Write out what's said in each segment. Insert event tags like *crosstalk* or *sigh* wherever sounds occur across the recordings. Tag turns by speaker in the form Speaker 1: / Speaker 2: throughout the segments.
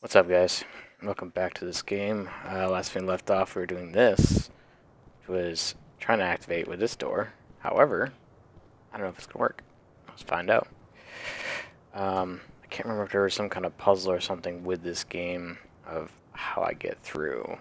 Speaker 1: What's up guys? Welcome back to this game. Uh, last thing left off we were doing this, was trying to activate with this door. However, I don't know if it's going to work. Let's find out. Um, I can't remember if there was some kind of puzzle or something with this game of how I get through.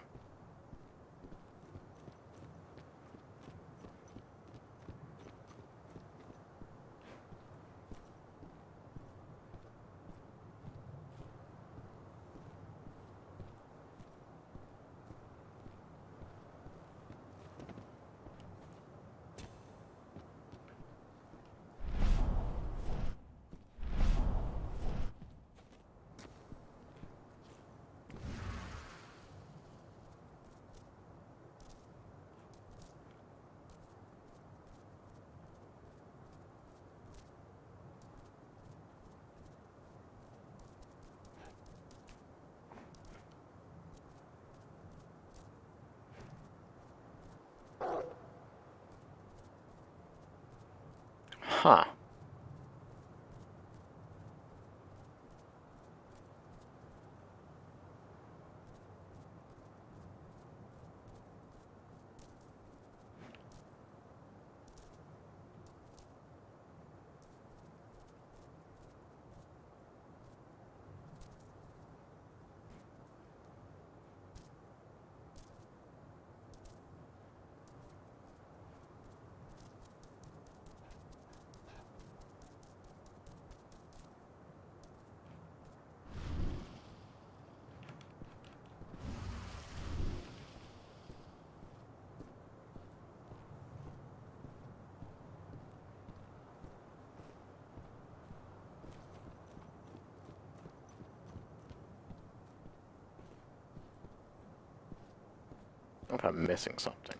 Speaker 1: Missing something.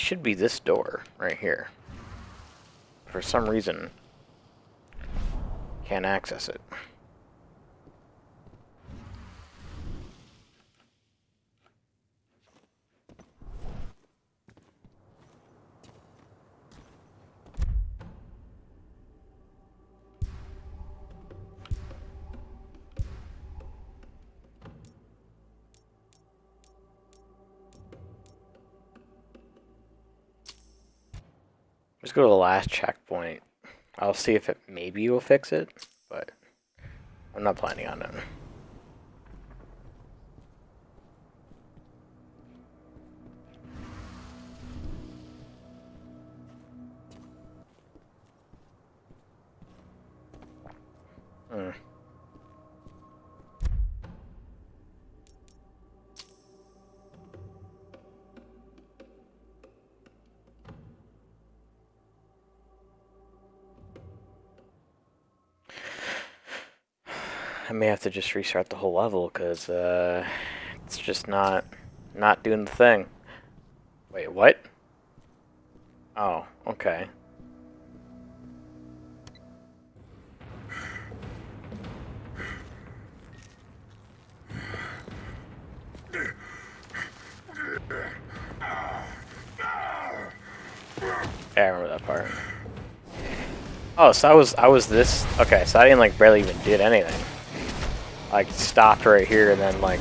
Speaker 1: Should be this door right here. For some reason, can't access it. Let's go to the last checkpoint. I'll see if it maybe will fix it, but I'm not planning on it. Have to just restart the whole level because uh, it's just not not doing the thing. Wait, what? Oh, okay. Yeah, I remember that part. Oh, so I was I was this okay, so I didn't like barely even did anything. Like stopped right here and then like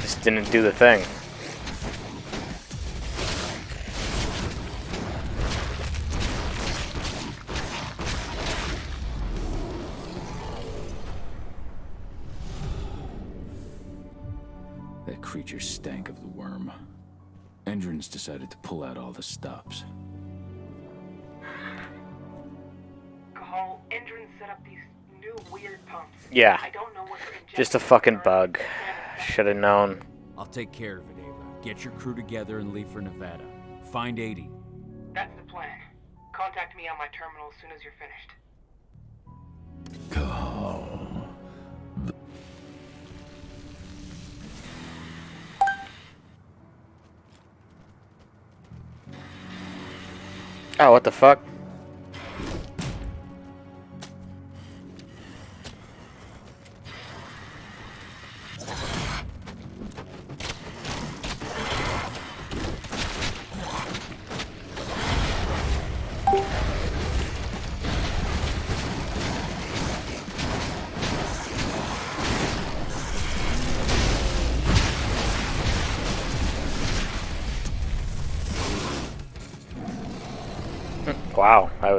Speaker 1: just didn't do the thing. Just a fucking bug. Should have known.
Speaker 2: I'll take care of it, Ava. Get your crew together and leave for Nevada. Find Adena.
Speaker 3: That's the plan. Contact me on my terminal as soon as you're finished.
Speaker 4: Cahal.
Speaker 1: Oh, what the fuck?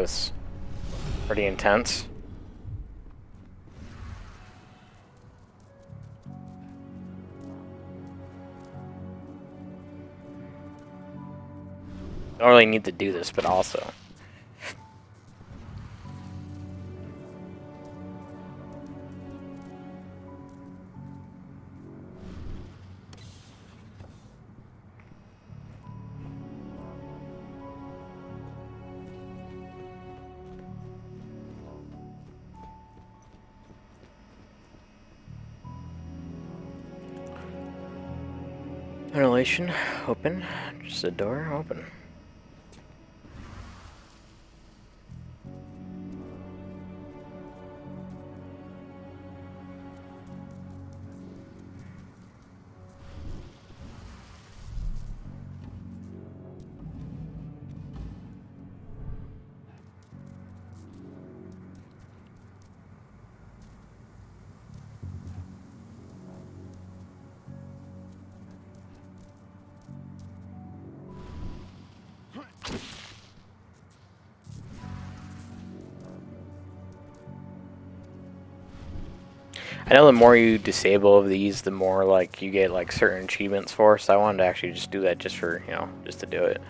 Speaker 1: Was pretty intense. Don't really need to do this, but also. Ventilation open. Just a door open. I know the more you disable of these, the more like you get like certain achievements for. So I wanted to actually just do that just for you know just to do it.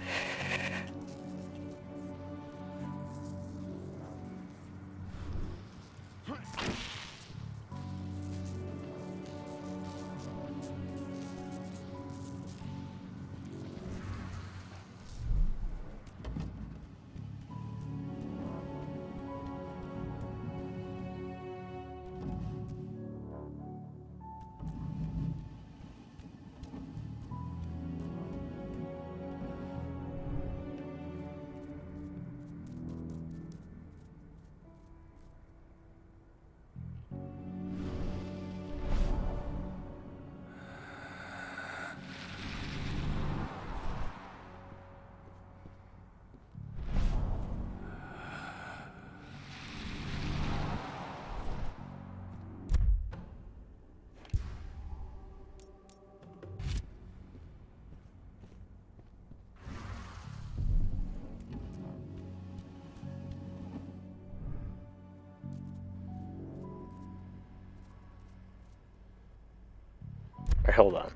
Speaker 1: Hold on.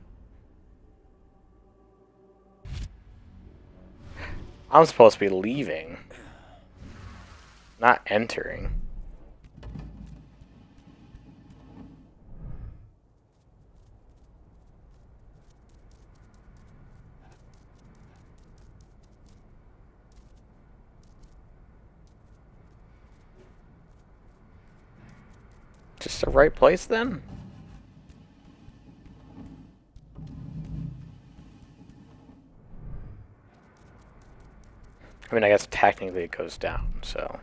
Speaker 1: I'm supposed to be leaving, not entering. Just the right place then? I mean, I guess technically it goes down, so.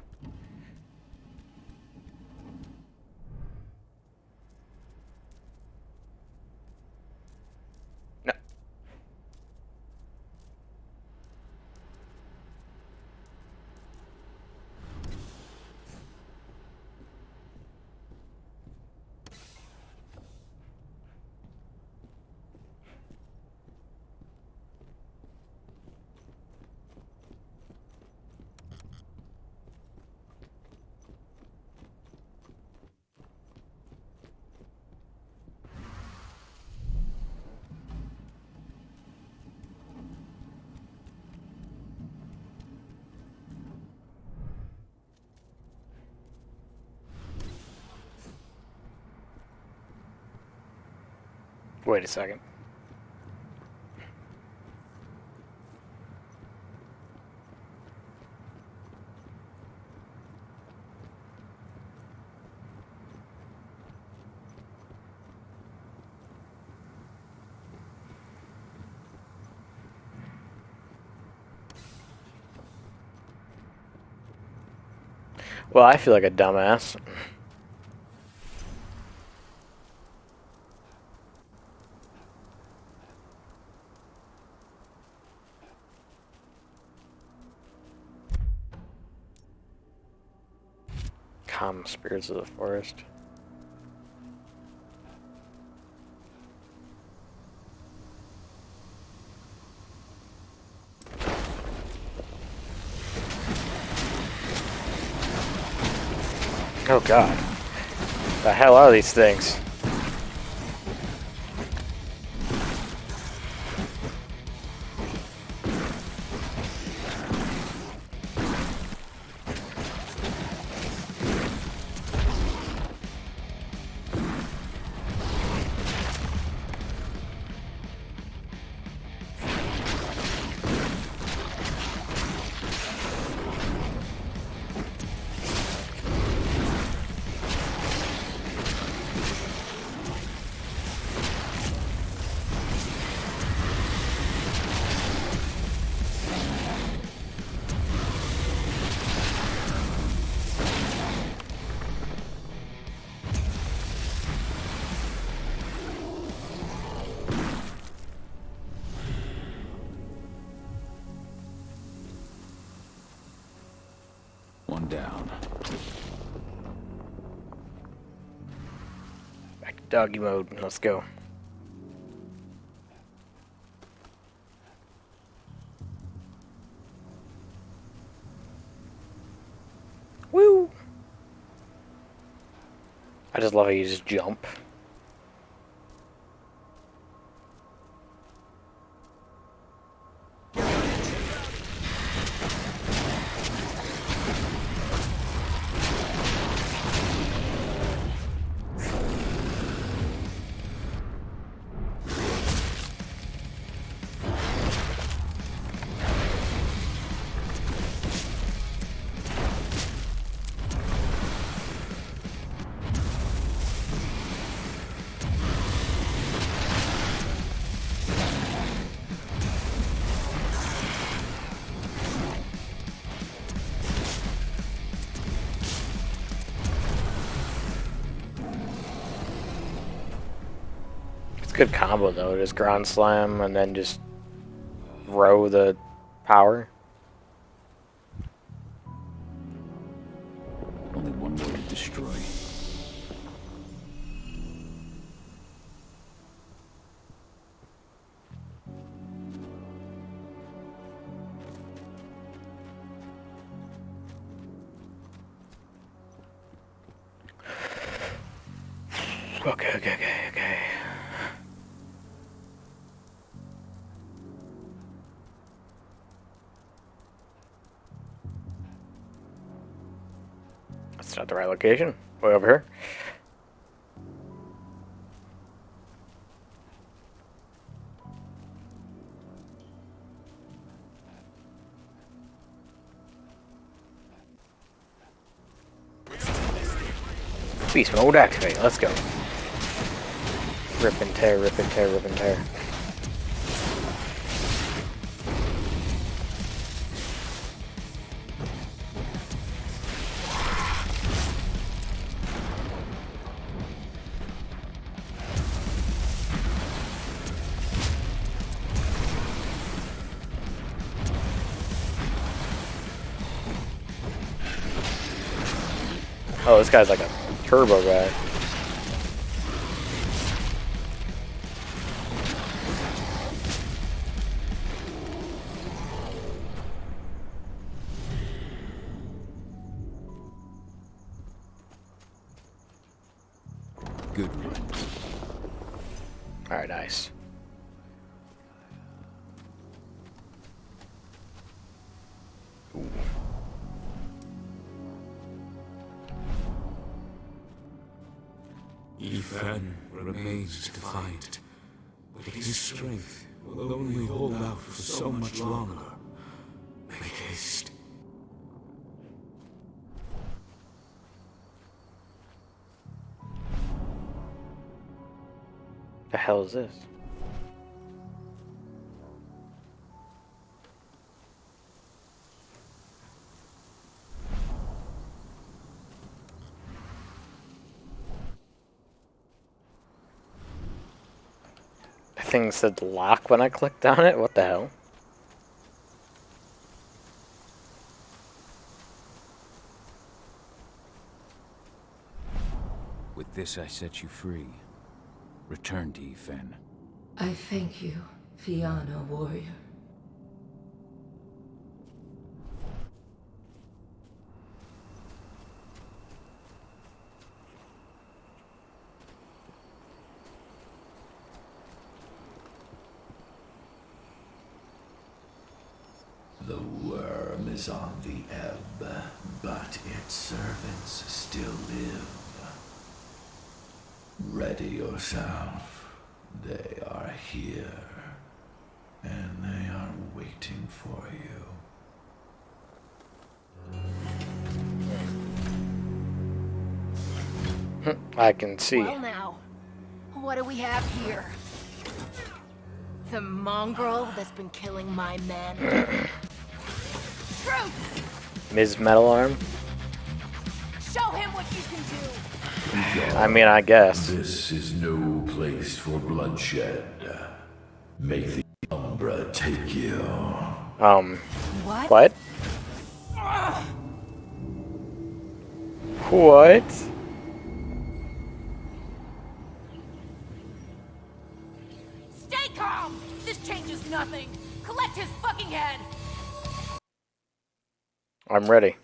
Speaker 1: Wait a second. Well, I feel like a dumbass. Calm spirits of the forest. Oh god. The hell are these things? Doggy mode. Let's go. Woo! I just love how you just jump. Combo though. Just ground slam and then just row the power. That's not the right location. Way over here. Beast mode activate. Let's go. Rip and tear, rip and tear, rip and tear. Guy's like a turbo guy. This? The thing said lock when I clicked on it? What the hell?
Speaker 2: With this, I set you free. Return to Yifen.
Speaker 5: I thank you, Fianna warrior.
Speaker 6: The worm is on the ebb, but its servants still live. Ready yourself. They are here, and they are waiting for you.
Speaker 1: Hmm, I can see.
Speaker 7: Well now, what do we have here? The mongrel that's been killing my men. *clears throat*
Speaker 1: Ms. Metal Arm?
Speaker 7: Show him what you can do!
Speaker 1: I mean, I guess.
Speaker 6: This is no place for bloodshed. Make the Umbra take you.
Speaker 1: Um,
Speaker 7: What?
Speaker 1: what? What?
Speaker 7: Stay calm! This changes nothing! Collect his fucking head!
Speaker 1: I'm ready.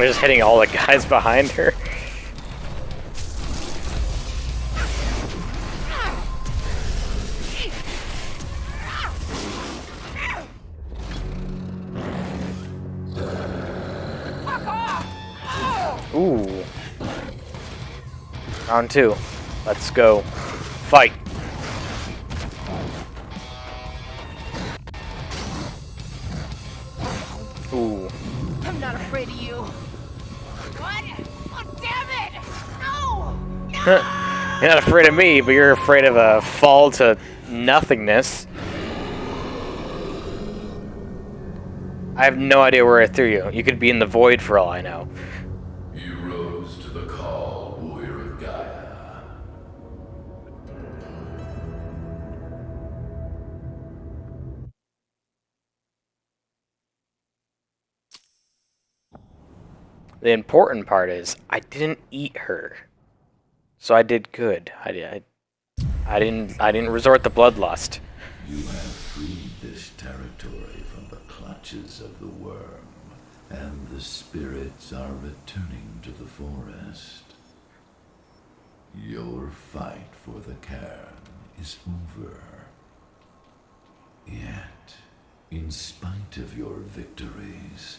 Speaker 1: We're just hitting all the guys behind her. Ooh. Round two. Let's go.
Speaker 7: Not afraid of
Speaker 1: me, but you're afraid of a fall to nothingness. I have no idea where I threw you. You could be in the void for all I know.
Speaker 6: You rose to the call, warrior of Gaia.
Speaker 1: The important part is I didn't eat her, so I did good. I. I, I didn't. I didn't resort to bloodlust.
Speaker 6: You have freed this territory from the clutches of the worm, and the spirits are returning to the forest. Your fight for the cairn is over. Yet, in spite of your victories,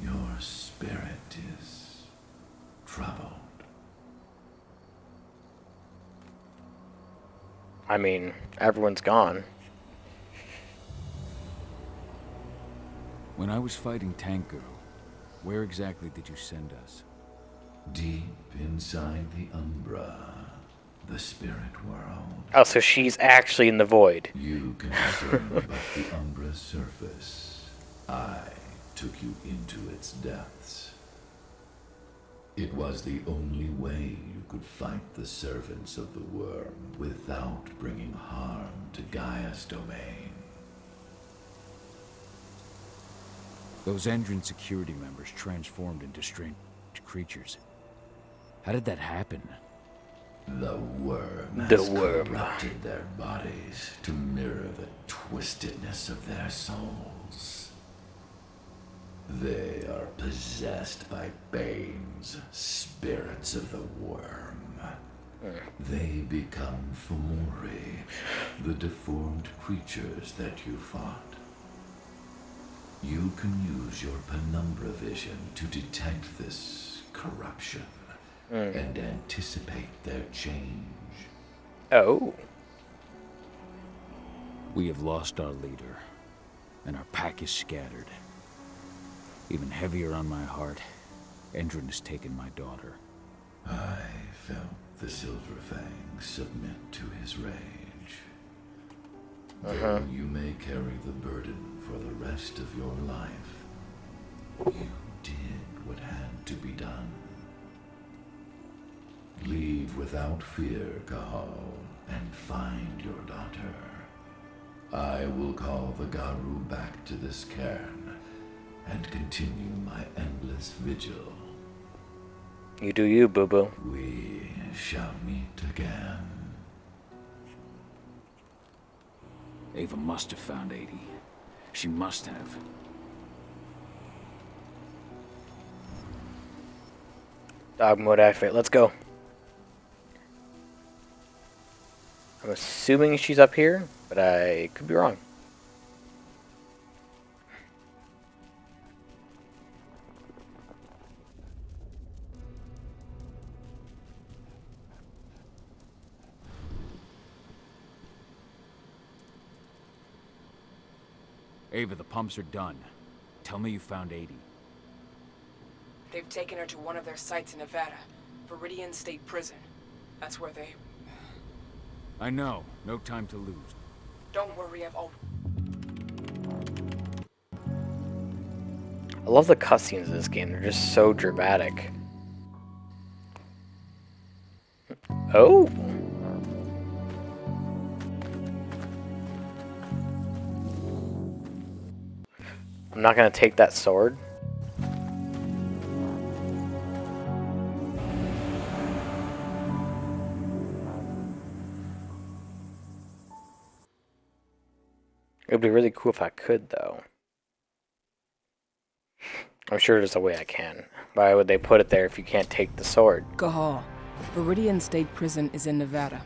Speaker 6: your spirit is troubled.
Speaker 1: I mean, everyone's gone.
Speaker 2: When I was fighting Tank Girl, Where exactly did you send us?
Speaker 6: Deep inside the Umbra, the spirit world,
Speaker 1: Oh, so she's actually in the void.
Speaker 6: you can concerned about the Umbra's surface. I took you into its depths. It was the only way you could fight the servants of the worm without bringing harm to Gaia's domain.
Speaker 2: Those Endron security members transformed into strange creatures. How did that happen?
Speaker 6: The worm
Speaker 1: The
Speaker 6: has
Speaker 1: worm.
Speaker 6: corrupted their bodies to mirror the twistedness of their souls. They are possessed by Bane's spirits of the worm. They become Fomori, the deformed creatures that you fought. You can use your penumbra vision to detect this corruption hmm. and anticipate their change.
Speaker 1: Oh.
Speaker 2: We have lost our leader, and our pack is scattered. Even heavier on my heart, Endron has taken my daughter.
Speaker 6: I felt the Silver Fang submit to his rage. Uh-huh. Though you may carry the burden for the rest of your life, you did what had to be done. Leave without fear, Cahal, and find your daughter. I will call the Garou back to this cairn and continue my endless vigil.
Speaker 1: You do you, boo boo.
Speaker 6: We shall meet again.
Speaker 2: Ava must have found Adena. She must have.
Speaker 1: Dog mode activate. Let's go. I'm assuming she's up here, but I could be wrong.
Speaker 2: Ava, the pumps are done. Tell me you found Adena.
Speaker 3: They've taken her to one of their sites in Nevada, Viridian State Prison. That's where they...
Speaker 2: I know. No time to lose.
Speaker 3: Don't worry, I've al-
Speaker 1: I love the cutscenes in this game. They're just so dramatic. Oh. I'm not gonna take that sword. It would be really cool if I could, though. I'm sure there's a way I can. Why would they put it there if you can't take the sword?
Speaker 8: Cahal. Viridian State Prison is in Nevada.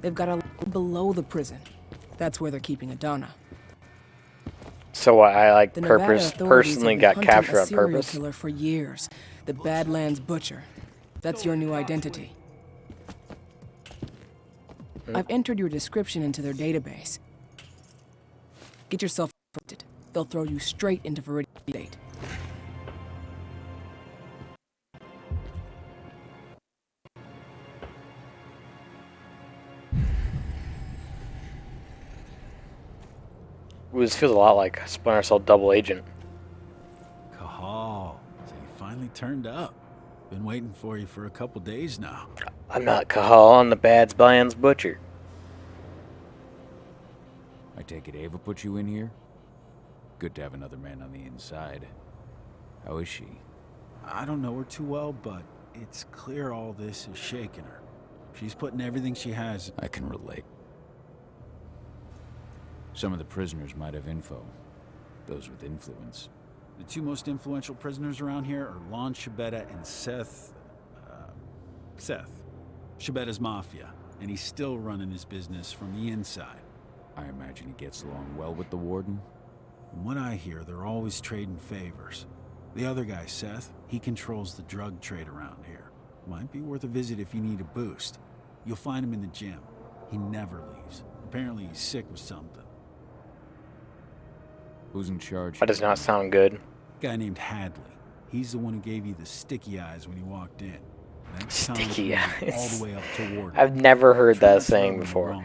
Speaker 8: They've got a below the prison. That's where they're keeping Adena.
Speaker 1: So I like
Speaker 8: The
Speaker 1: purpose personally got captured on purpose.
Speaker 8: killer for years. The Badlands Butcher. That's your new identity. Hmm? I've entered your description into their database. Get yourself afflicted. They'll throw you straight into Viridian
Speaker 1: This feels a lot like Splinter Cell Double Agent.
Speaker 9: Cahal, so you finally turned up. Been waiting for you for a couple days now.
Speaker 1: I'm not Cahal, I'm the Bad's Bland's Butcher.
Speaker 2: I take it Ava put you in here? Good to have another man on the inside. How is she?
Speaker 9: I don't know her too well, but it's clear all this is shaking her. She's putting everything she has.
Speaker 2: I can relate. Some of the prisoners might have info. Those with influence.
Speaker 9: The two most influential prisoners around here are Lon Shabetta and Seth. Uh, Seth. Shabetta's mafia, and he's still running his business from the inside.
Speaker 2: I imagine he gets along well with the warden.
Speaker 9: From what I hear, they're always trading favors. The other guy, Seth, he controls the drug trade around here. Might be worth a visit if you need a boost. You'll find him in the gym. He never leaves. Apparently he's sick with something.
Speaker 2: Who's in charge?
Speaker 1: That does not sound good.
Speaker 9: Guy named Hadley. He's the one who gave you the sticky eyes when you walked in. That's Tom
Speaker 1: Sticky
Speaker 9: Cruise all
Speaker 1: eyes.
Speaker 9: the way up to
Speaker 1: I've never heard that
Speaker 9: not to rub
Speaker 1: saying before.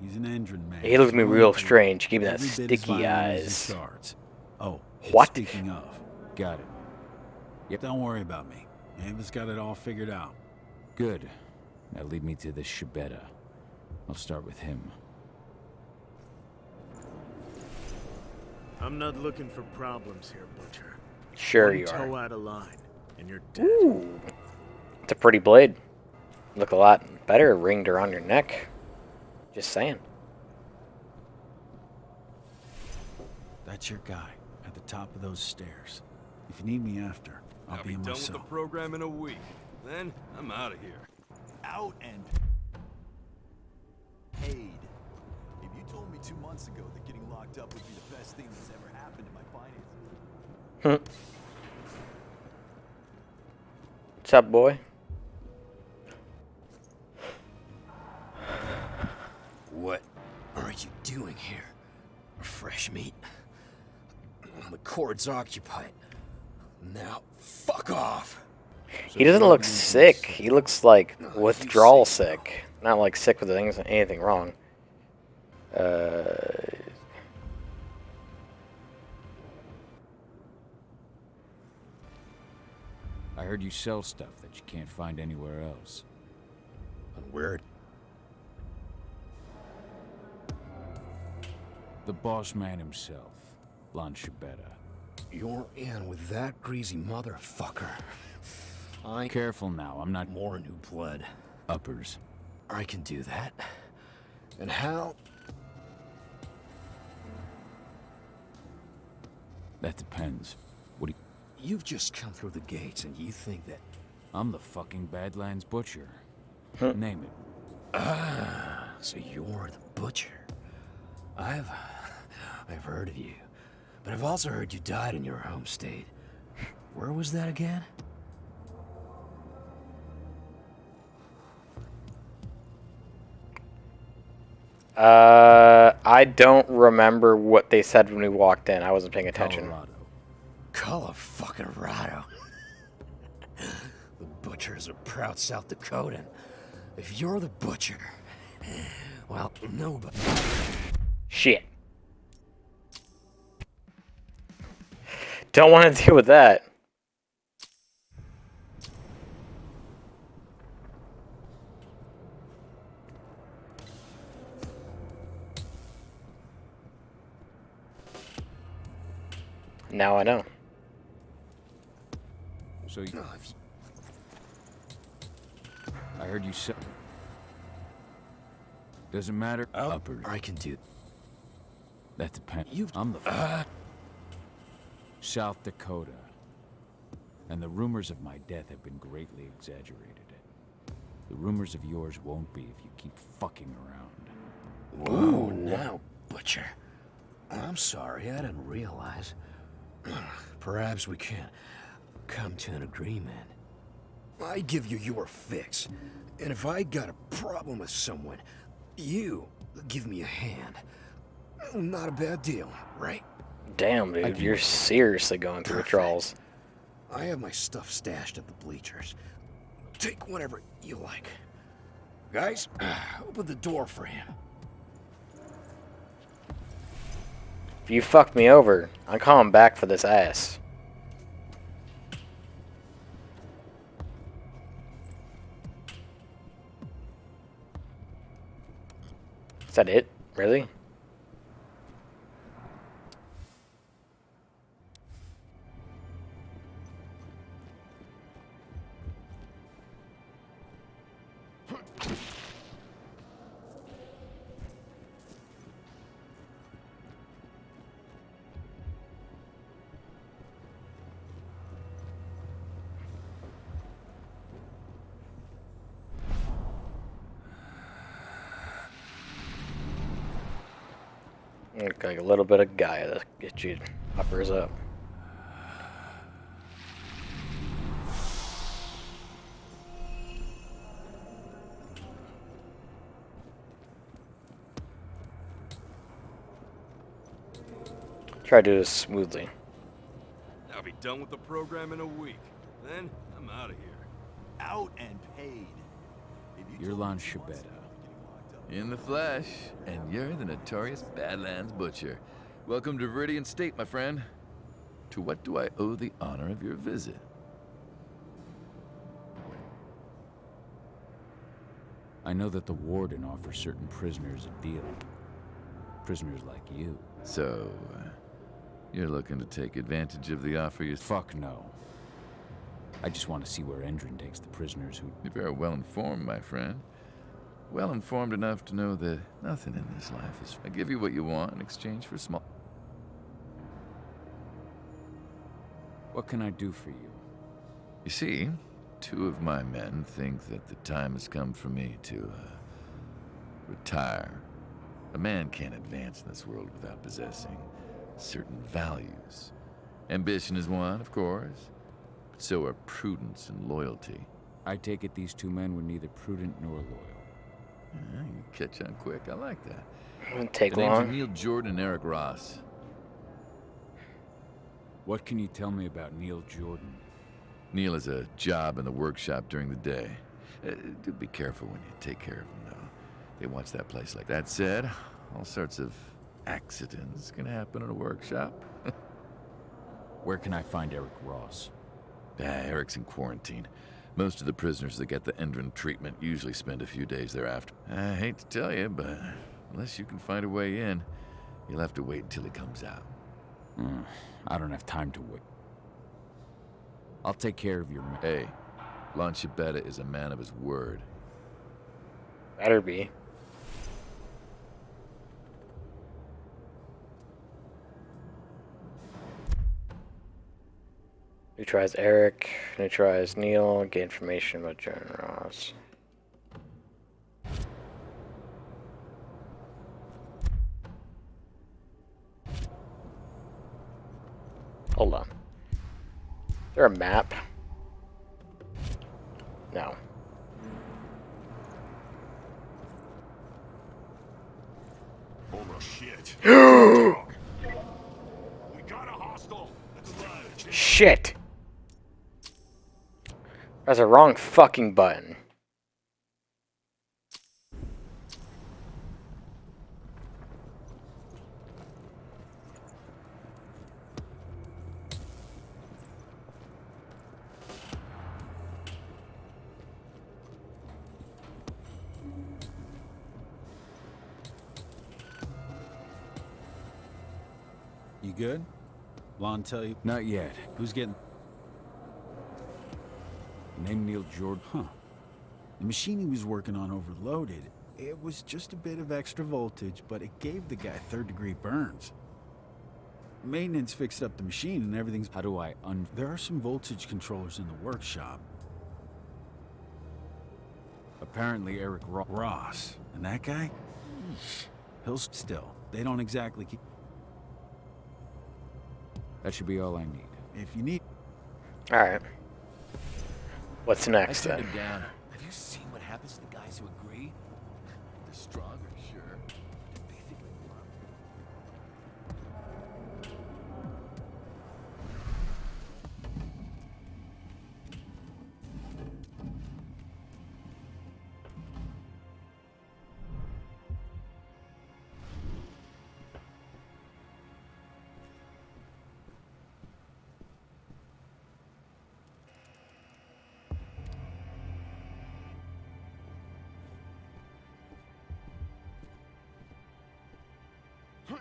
Speaker 9: He's an Endron man.
Speaker 1: He looked at me real
Speaker 9: for
Speaker 1: strange. Give me that
Speaker 9: every bit as
Speaker 1: sticky
Speaker 9: violent as he
Speaker 1: eyes.
Speaker 9: starts. Oh, and
Speaker 1: What?
Speaker 9: Speaking of,
Speaker 2: Got it.
Speaker 9: yep. don't worry about me. Ava's got it all figured out.
Speaker 2: Good. Now lead me to the Shibeta. I'll start with him.
Speaker 10: I'm not looking for problems here, Butcher.
Speaker 1: Sure
Speaker 10: One
Speaker 1: you are.
Speaker 10: toe out of line, and you're dead.
Speaker 1: Ooh. It's a pretty blade. Look a lot better ringed around your neck. Just saying.
Speaker 9: That's your guy at the top of those stairs. If you need me after, I'll,
Speaker 11: I'll
Speaker 9: be,
Speaker 11: be
Speaker 9: in
Speaker 11: done
Speaker 9: my
Speaker 11: with the
Speaker 9: cell.
Speaker 11: program in a week. Then I'm out of here.
Speaker 12: Out and paid. If you told me two months ago that getting locked up would be the best thing that's ever happened to my finances.
Speaker 1: What's up, boy?
Speaker 13: What are you doing here? Fresh meat? The cord's occupied. Now, fuck off!
Speaker 1: He doesn't look sick. He looks like withdrawal sick. Not like sick with things, anything wrong. Uh,
Speaker 2: I heard you sell stuff that you can't find anywhere else.
Speaker 13: And where?
Speaker 2: The boss man himself, Lon Shibeta.
Speaker 13: You're in with that greasy motherfucker. I
Speaker 2: Careful now, I'm not
Speaker 13: more new blood.
Speaker 2: uppers.
Speaker 13: I can do that. And how?
Speaker 2: That depends. What do you...
Speaker 13: You've just come through the gates and you think that
Speaker 2: I'm the fucking Badlands Butcher.
Speaker 1: Huh.
Speaker 2: Name it.
Speaker 13: Ah, so you're the butcher. I've I've heard of you. But I've also heard you died in your home state. Where was that again?
Speaker 1: uh, I don't remember what they said when we walked in. I wasn't paying attention.
Speaker 2: Colorado.
Speaker 13: Color fucking Rado. the butcher's a proud South Dakotan. If you're the butcher, well, nobody.
Speaker 1: Shit. Don't want to deal with that. Now I know.
Speaker 2: So you... I heard you sell... Doesn't matter.
Speaker 13: Oh,
Speaker 2: Uppers.
Speaker 13: I can do.
Speaker 2: That depends.
Speaker 13: You've-
Speaker 2: I'm the...
Speaker 13: Uh,
Speaker 2: South Dakota. And the rumors of my death have been greatly exaggerated. The rumors of yours won't be if you keep fucking around.
Speaker 13: Whoa, now, butcher. I'm sorry, I didn't realize. Perhaps we can come to an agreement. I give you your fix, and if I got a problem with someone, you give me a hand. Not a bad deal, right?
Speaker 1: Damn,
Speaker 2: I
Speaker 1: dude, you're
Speaker 2: work.
Speaker 1: seriously going through
Speaker 13: Perfect.
Speaker 1: withdrawals.
Speaker 13: I have my stuff stashed at the bleachers. Take whatever you like. Guys, *sighs* open the door for him.
Speaker 1: If you fuck me over, I'm coming back for this ass. That it? Really? Little bit of guy to get you uppers up. Try to do this smoothly.
Speaker 11: I'll be done with the program in a week. Then, I'm out of here.
Speaker 12: Out and paid. If you
Speaker 2: You're
Speaker 12: told
Speaker 2: Lon
Speaker 12: two
Speaker 2: Shabeta.
Speaker 12: ago getting locked up-
Speaker 14: In the flesh, and you're the notorious Badlands Butcher. Welcome to Viridian State, my friend. To what do I owe the honor of your visit?
Speaker 2: I know that the Warden offers certain prisoners a deal. Prisoners like you.
Speaker 14: So, uh, you're looking to take advantage of the offer you...
Speaker 2: Fuck no. I just want to see where Endron takes the prisoners who...
Speaker 14: You're very well informed, my friend. Well informed enough to know that nothing in this life is... I give you what you want in exchange for small...
Speaker 2: What can I do for you?
Speaker 14: You see, two of my men think that the time has come for me to, uh, retire. A man can't advance in this world without possessing certain values. Ambition is one, of course, but so are prudence and loyalty.
Speaker 2: I take it these two men were neither prudent nor loyal.
Speaker 14: Yeah, you catch on quick. I like that.
Speaker 1: Wouldn't take
Speaker 14: the names are
Speaker 1: long.
Speaker 14: Neil Jordan and Eric Ross.
Speaker 2: What can you tell me about Neil Jordan?
Speaker 14: Neil has a job in the workshop during the day. Uh, do be careful when you take care of him, though. They watch that place like that. Said, all sorts of accidents can happen in a workshop. *laughs*
Speaker 2: Where can I find Eric Ross?
Speaker 14: Ah, Eric's in quarantine. Most of the prisoners that get the Endron treatment usually spend a few days thereafter. I hate to tell you, but unless you can find a way in, you'll have to wait until he comes out.
Speaker 2: Hmm, I don't have time to wait. I'll take care of your... ma-
Speaker 14: Hey, Lon Shabeta is a man of his word.
Speaker 1: Better be. Neutralize Eric, neutralize Neil, get information about Jordan Ross. Hold on. Is there a map? No. *gasps*
Speaker 15: Oh shit. we got a hostile. Let's.
Speaker 1: Shit! That's a wrong fucking button.
Speaker 9: You good? Lon tell you?
Speaker 2: Not yet.
Speaker 9: Who's getting...
Speaker 2: Name Neil Jordan.
Speaker 9: Huh. The machine he was working on overloaded. It was just a bit of extra voltage, but it gave the guy third-degree burns. Maintenance fixed up the machine and everything's...
Speaker 2: How do I un...
Speaker 9: There are some voltage controllers in the workshop.
Speaker 2: Apparently Eric Ross...
Speaker 9: Ross. And that guy? He'll still. They don't exactly keep...
Speaker 2: That should be all I need.
Speaker 9: If you need...
Speaker 1: Alright. What's next
Speaker 13: I
Speaker 1: then?
Speaker 13: down. Have you seen
Speaker 16: They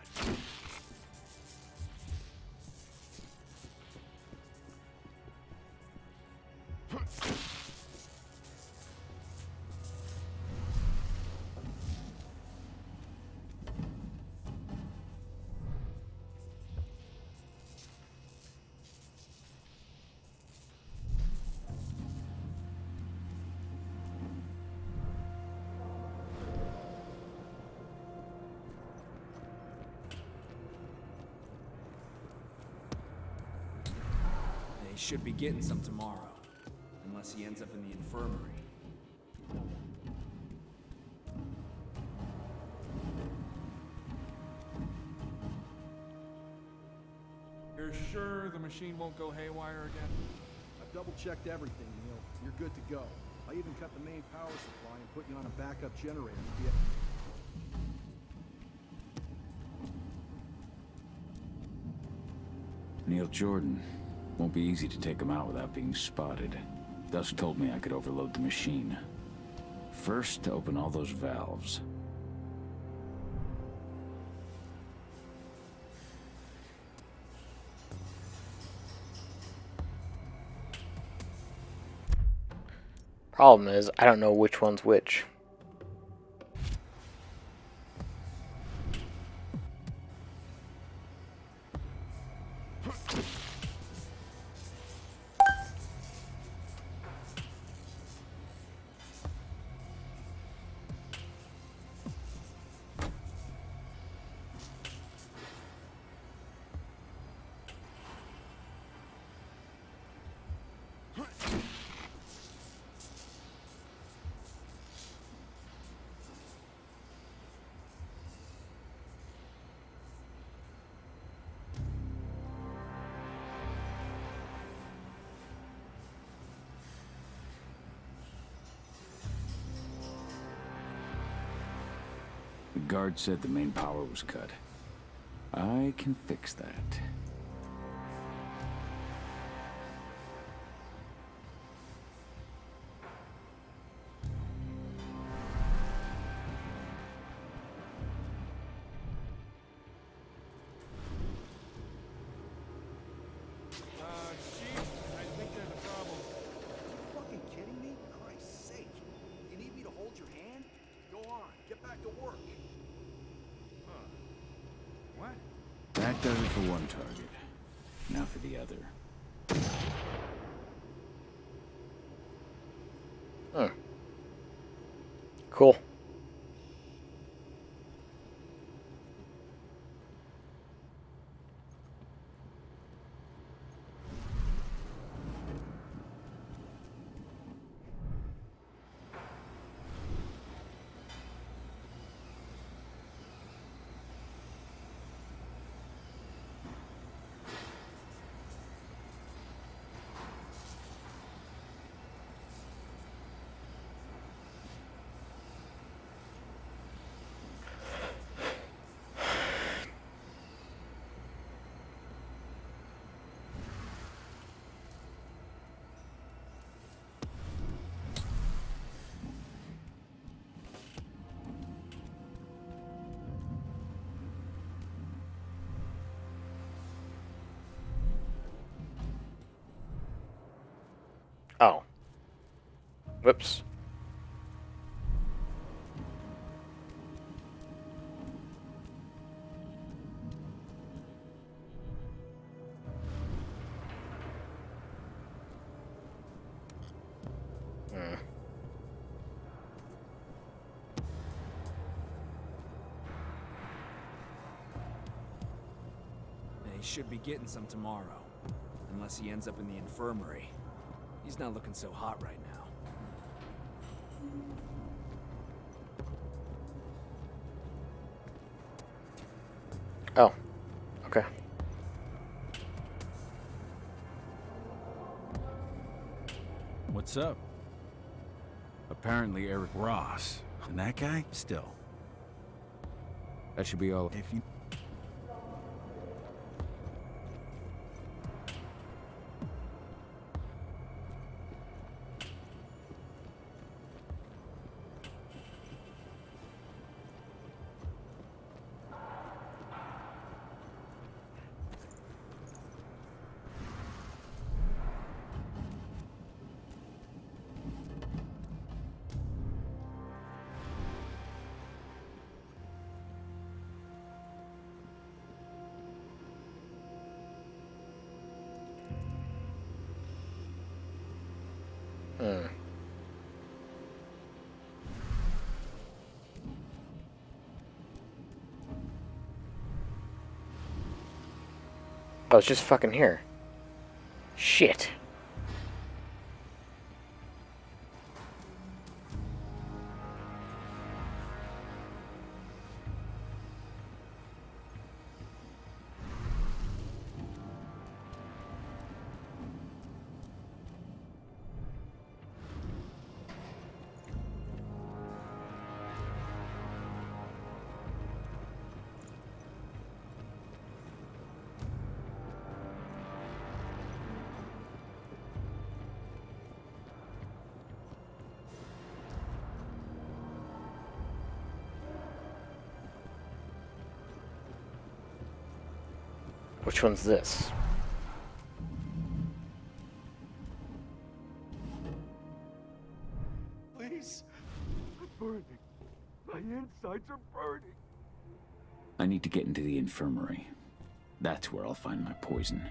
Speaker 16: should be getting some tomorrow. Unless he ends up in the infirmary.
Speaker 17: You're sure the machine won't go haywire again?
Speaker 12: I've double-checked everything, Neil. You're good to go. I even cut the main power supply and put you on a backup generator. Yeah.
Speaker 2: Neil Jordan. Won't be easy to take them out without being spotted. Dusk told me I could overload the machine. First, to open all those valves.
Speaker 1: Problem is, I don't know which one's which.
Speaker 2: Guard said the main power was cut. I can fix that. Does it for one target. Now for the other.
Speaker 1: Hmm. Cool. Whoops.
Speaker 16: He should be getting some tomorrow. Unless he ends up in the infirmary. He's not looking so hot right
Speaker 9: What's up?
Speaker 2: Apparently Eric
Speaker 9: Ross. And that guy? Still.
Speaker 2: That should be all.
Speaker 9: If you...
Speaker 1: Oh, was just fucking here. Shit. Which one's this?
Speaker 11: Please. I'm burning. My insides are burning.
Speaker 2: I need to get into the infirmary. That's where I'll find my poison.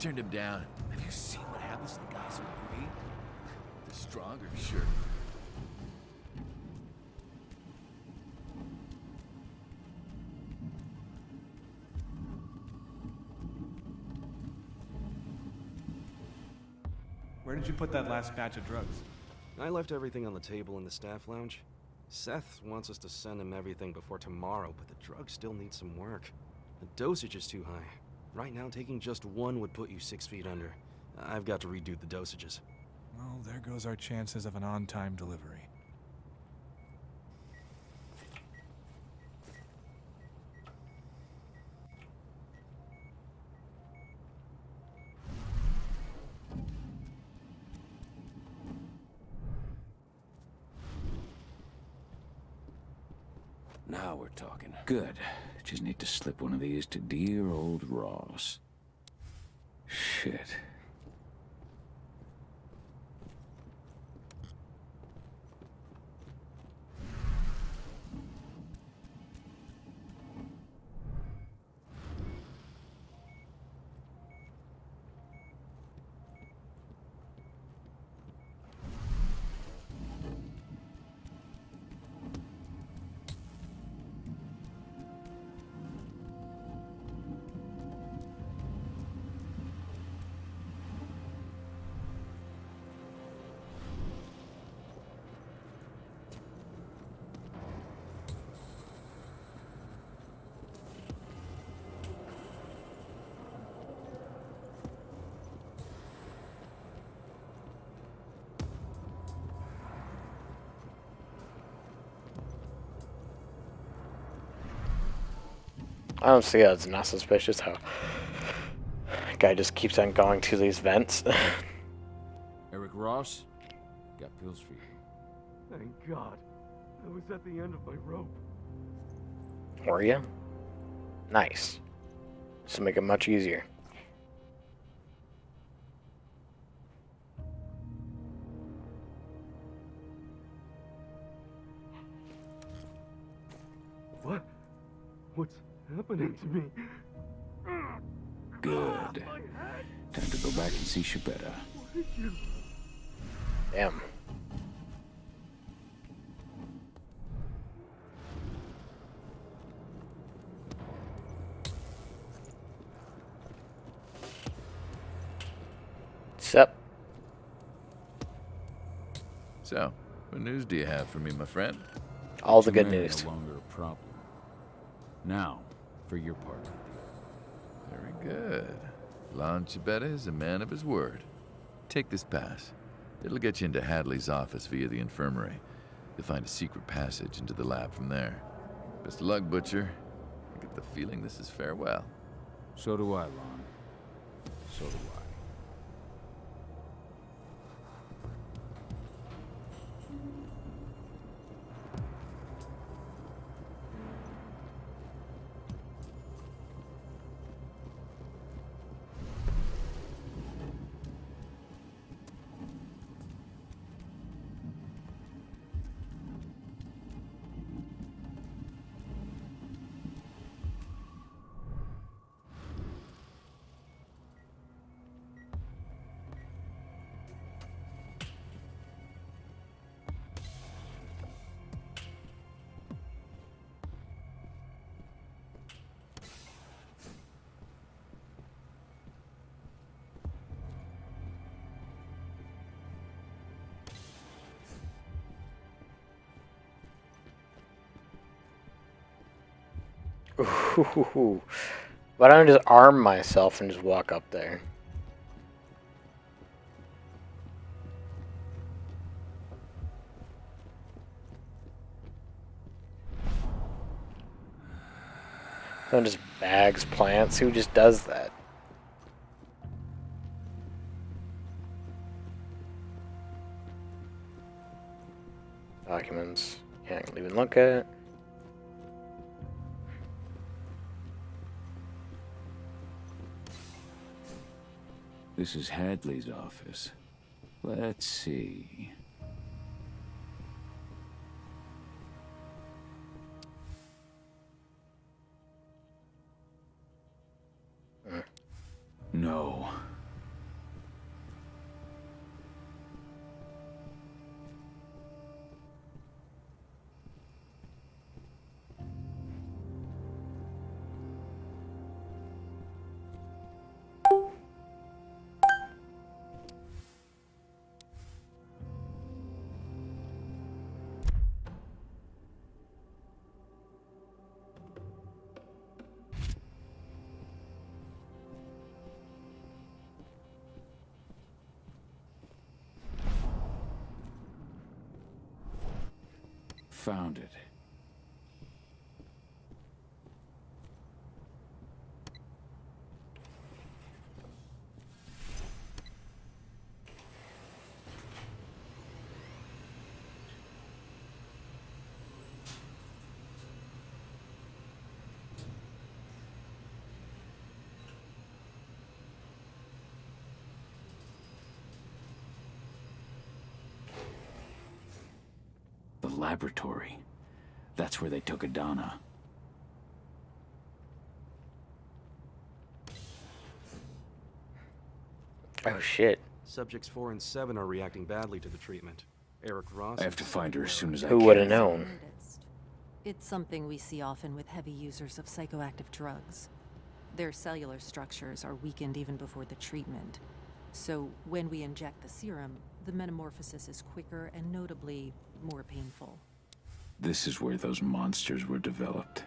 Speaker 14: Turned him down.
Speaker 13: Have you seen what happens to the guys who agree?
Speaker 14: The stronger, sure.
Speaker 17: Where did you put that last batch of drugs?
Speaker 18: I left everything on the table in the staff lounge. Seth wants us to send him everything before tomorrow, but the drug still needs some work. The dosage is too high. Right now, taking just one would put you six feet under. I've got to redo the dosages.
Speaker 17: Well, there goes our chances of an on-time delivery.
Speaker 2: Now we're talking. Good. Just need to slip one of these to dear old Ross. Shit.
Speaker 1: I don't see how it's not suspicious how guy just keeps on going to these vents. *laughs*
Speaker 2: Eric Ross, got pills for you.
Speaker 11: Thank God. I was at the end of my rope.
Speaker 1: Were you? Nice. This will make it much easier.
Speaker 11: Happening to me?
Speaker 2: Good. Time to go back and see Shabetta.
Speaker 11: What did you...
Speaker 1: Damn. Sup?
Speaker 14: So, what news do you have for me, my friend?
Speaker 1: All the good
Speaker 2: Two men are
Speaker 1: news.
Speaker 2: No longer a problem. Now, for your part.
Speaker 14: Very good. Lon Chibetta is a man of his word. Take this pass. It'll get you into Hadley's office via the infirmary. You'll find a secret passage into the lab from there. Best of luck, Butcher. I get the feeling this is farewell.
Speaker 2: So do I, Lon. So do I.
Speaker 1: Why don't I just arm myself and just walk up there? Someone just bags plants. Who just does that? Documents. Can't even look at.
Speaker 2: This is Hadley's office. Let's see. Laboratory. That's where they took Adena.
Speaker 1: Oh shit.
Speaker 18: Subjects 4 and 7 are reacting badly to the treatment. Eric Ross...
Speaker 2: I have to find her as soon as I can.
Speaker 1: Who
Speaker 2: can.
Speaker 1: would have known?
Speaker 19: It's something we see often with heavy users of psychoactive drugs. Their cellular structures are weakened even before the treatment. So when we inject the serum, the metamorphosis is quicker and notably more painful.
Speaker 2: This is where those monsters were developed.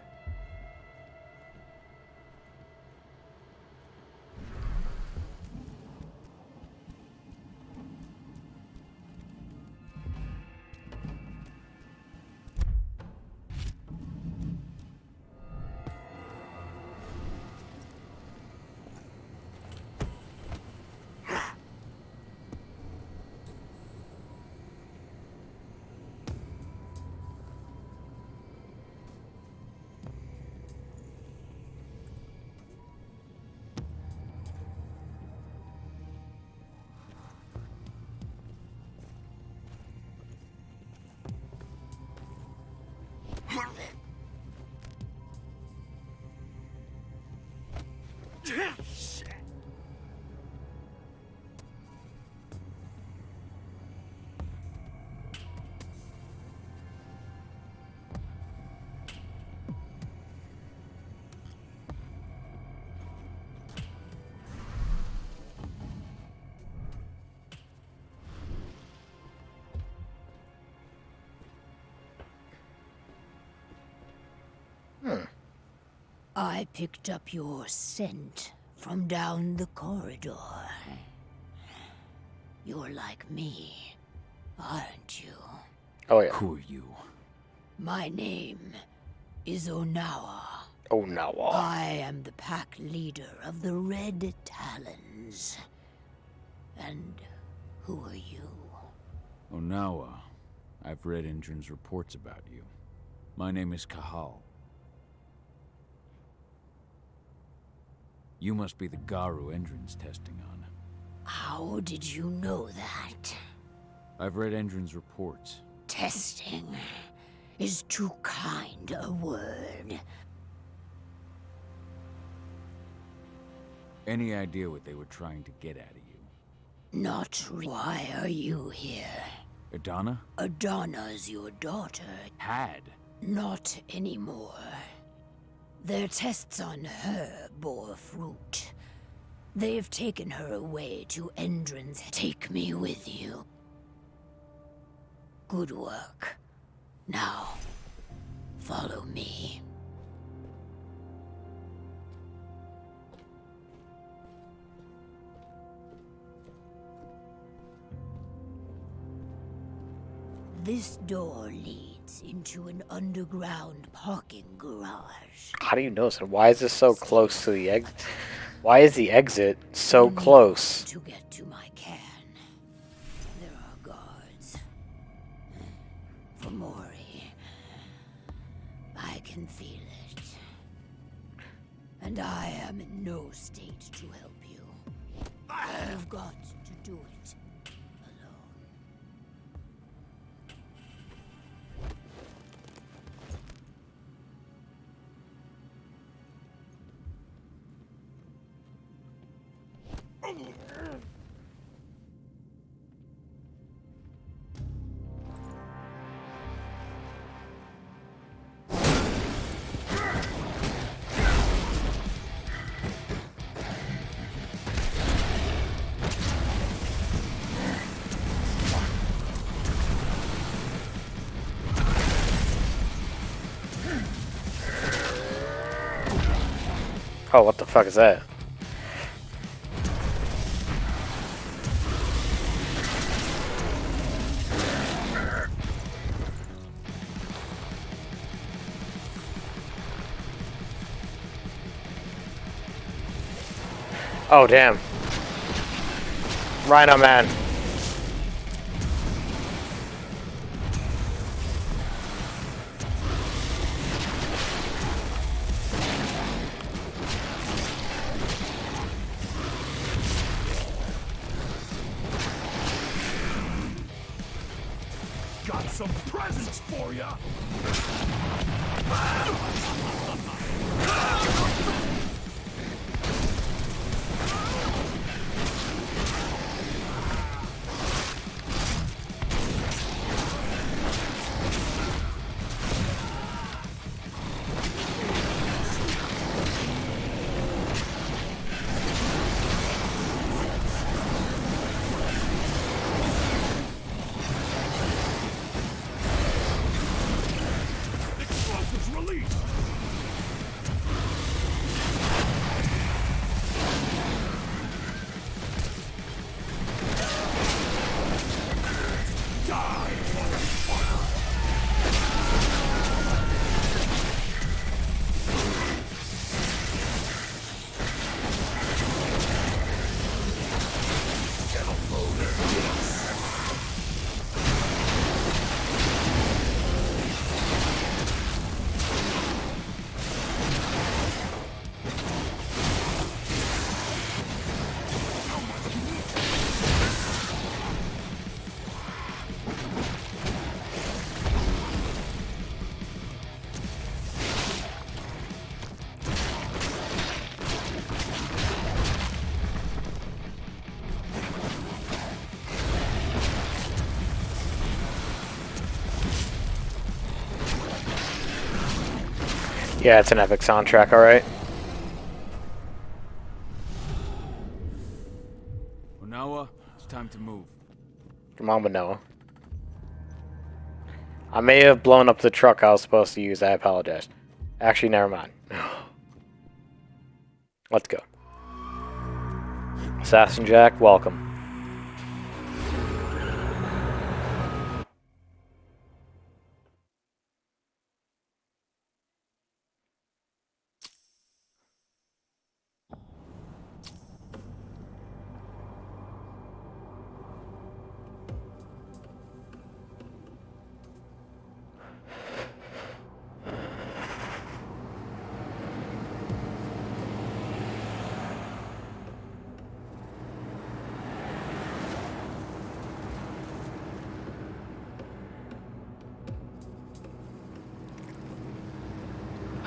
Speaker 20: Picked up your scent from down the corridor. You're like me, aren't you?
Speaker 1: Oh yeah.
Speaker 2: Who are you?
Speaker 20: My name is Onawa.
Speaker 1: Onawa.
Speaker 20: I am the pack leader of the Red Talons. And who are you?
Speaker 2: Onawa. I've read Endron's reports about you. My name is Cahal. You must be the Garou Endron's testing on.
Speaker 20: How did you know that?
Speaker 2: I've read Endron's reports.
Speaker 20: Testing is too kind a word.
Speaker 2: Any idea what they were trying to get out of you?
Speaker 20: Not Why are you here?
Speaker 2: Adena?
Speaker 20: Adena's your daughter.
Speaker 2: Had.
Speaker 20: Not anymore. Their tests on her bore fruit. They've taken her away to Endron's. Take me with you. Good work. Now, follow me. This door leads into an underground parking garage.
Speaker 1: How do you know this? And why is this so close to the exit? Why is the exit so close?
Speaker 20: To get to my can, there are guards. For Mori, I can feel it. And I am in no state to help you. I've got
Speaker 1: Oh, what the fuck is that? Oh, damn. Rhino Man. Yeah, it's an epic soundtrack, alright.
Speaker 16: Onawa, it's time to move.
Speaker 1: Come on, Manoa. I may have blown up the truck I was supposed to use. I apologize. Actually, never mind. *laughs* Let's go. Assassin Jack, welcome.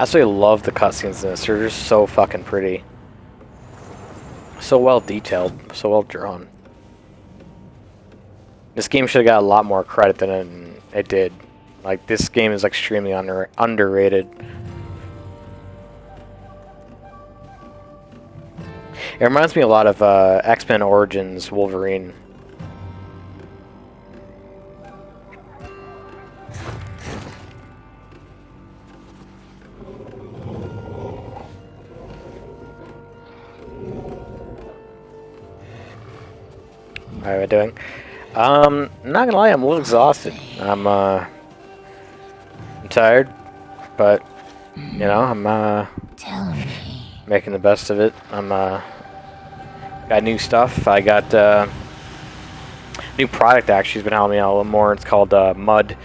Speaker 1: Absolutely love the cutscenes in this. They're just so fucking pretty. So well detailed, so well drawn. This game should have got a lot more credit than it, it did. Like, this game is extremely under, underrated. It reminds me a lot of uh, X-Men Origins Wolverine. We doing? Um, not gonna lie, I'm a little exhausted. I'm uh, I'm tired, but you know, I'm uh, making the best of it. I'm uh, got new stuff. I got uh, new product actually has been helping me out a little more. It's called uh, Mud.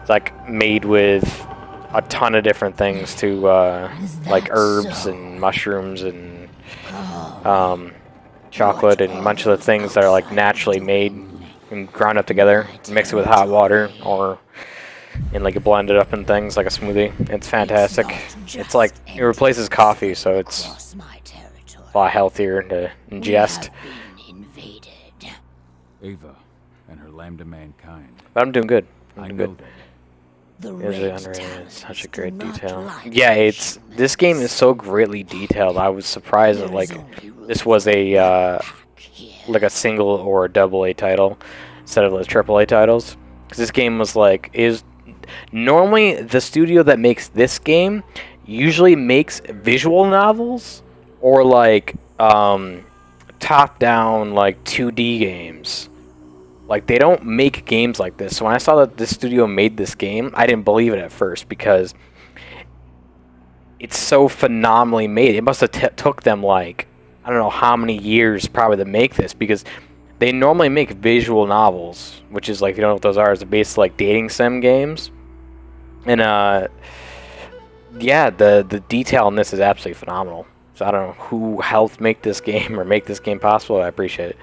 Speaker 1: It's like made with a ton of different things to uh, like herbs and mushrooms and um, chocolate and a bunch of the things that are like naturally made and ground up together. Mix it with hot water or and like you blend it up in things like a smoothie. It's fantastic. It's like it replaces coffee, so it's a lot healthier to ingest.
Speaker 2: Ava and her lambda mankind.
Speaker 1: But I'm doing good. I'm doing good. It underrated? Such a great detail. Yeah, it's this game is so greatly detailed. I was surprised that like this was a uh, like a single or a double A title instead of the triple A titles. Because this game was like is normally the studio that makes this game usually makes visual novels or like um, top down like 2D games. Like they don't make games like this. So when I saw that this studio made this game, I didn't believe it at first because it's so phenomenally made. It must have t- took them like I don't know how many years probably to make this because they normally make visual novels, which is like if you don't know what those are, it's based like dating sim games. And uh yeah, the the detail in this is absolutely phenomenal. So I don't know who helped make this *laughs* game or make this game possible. I appreciate it.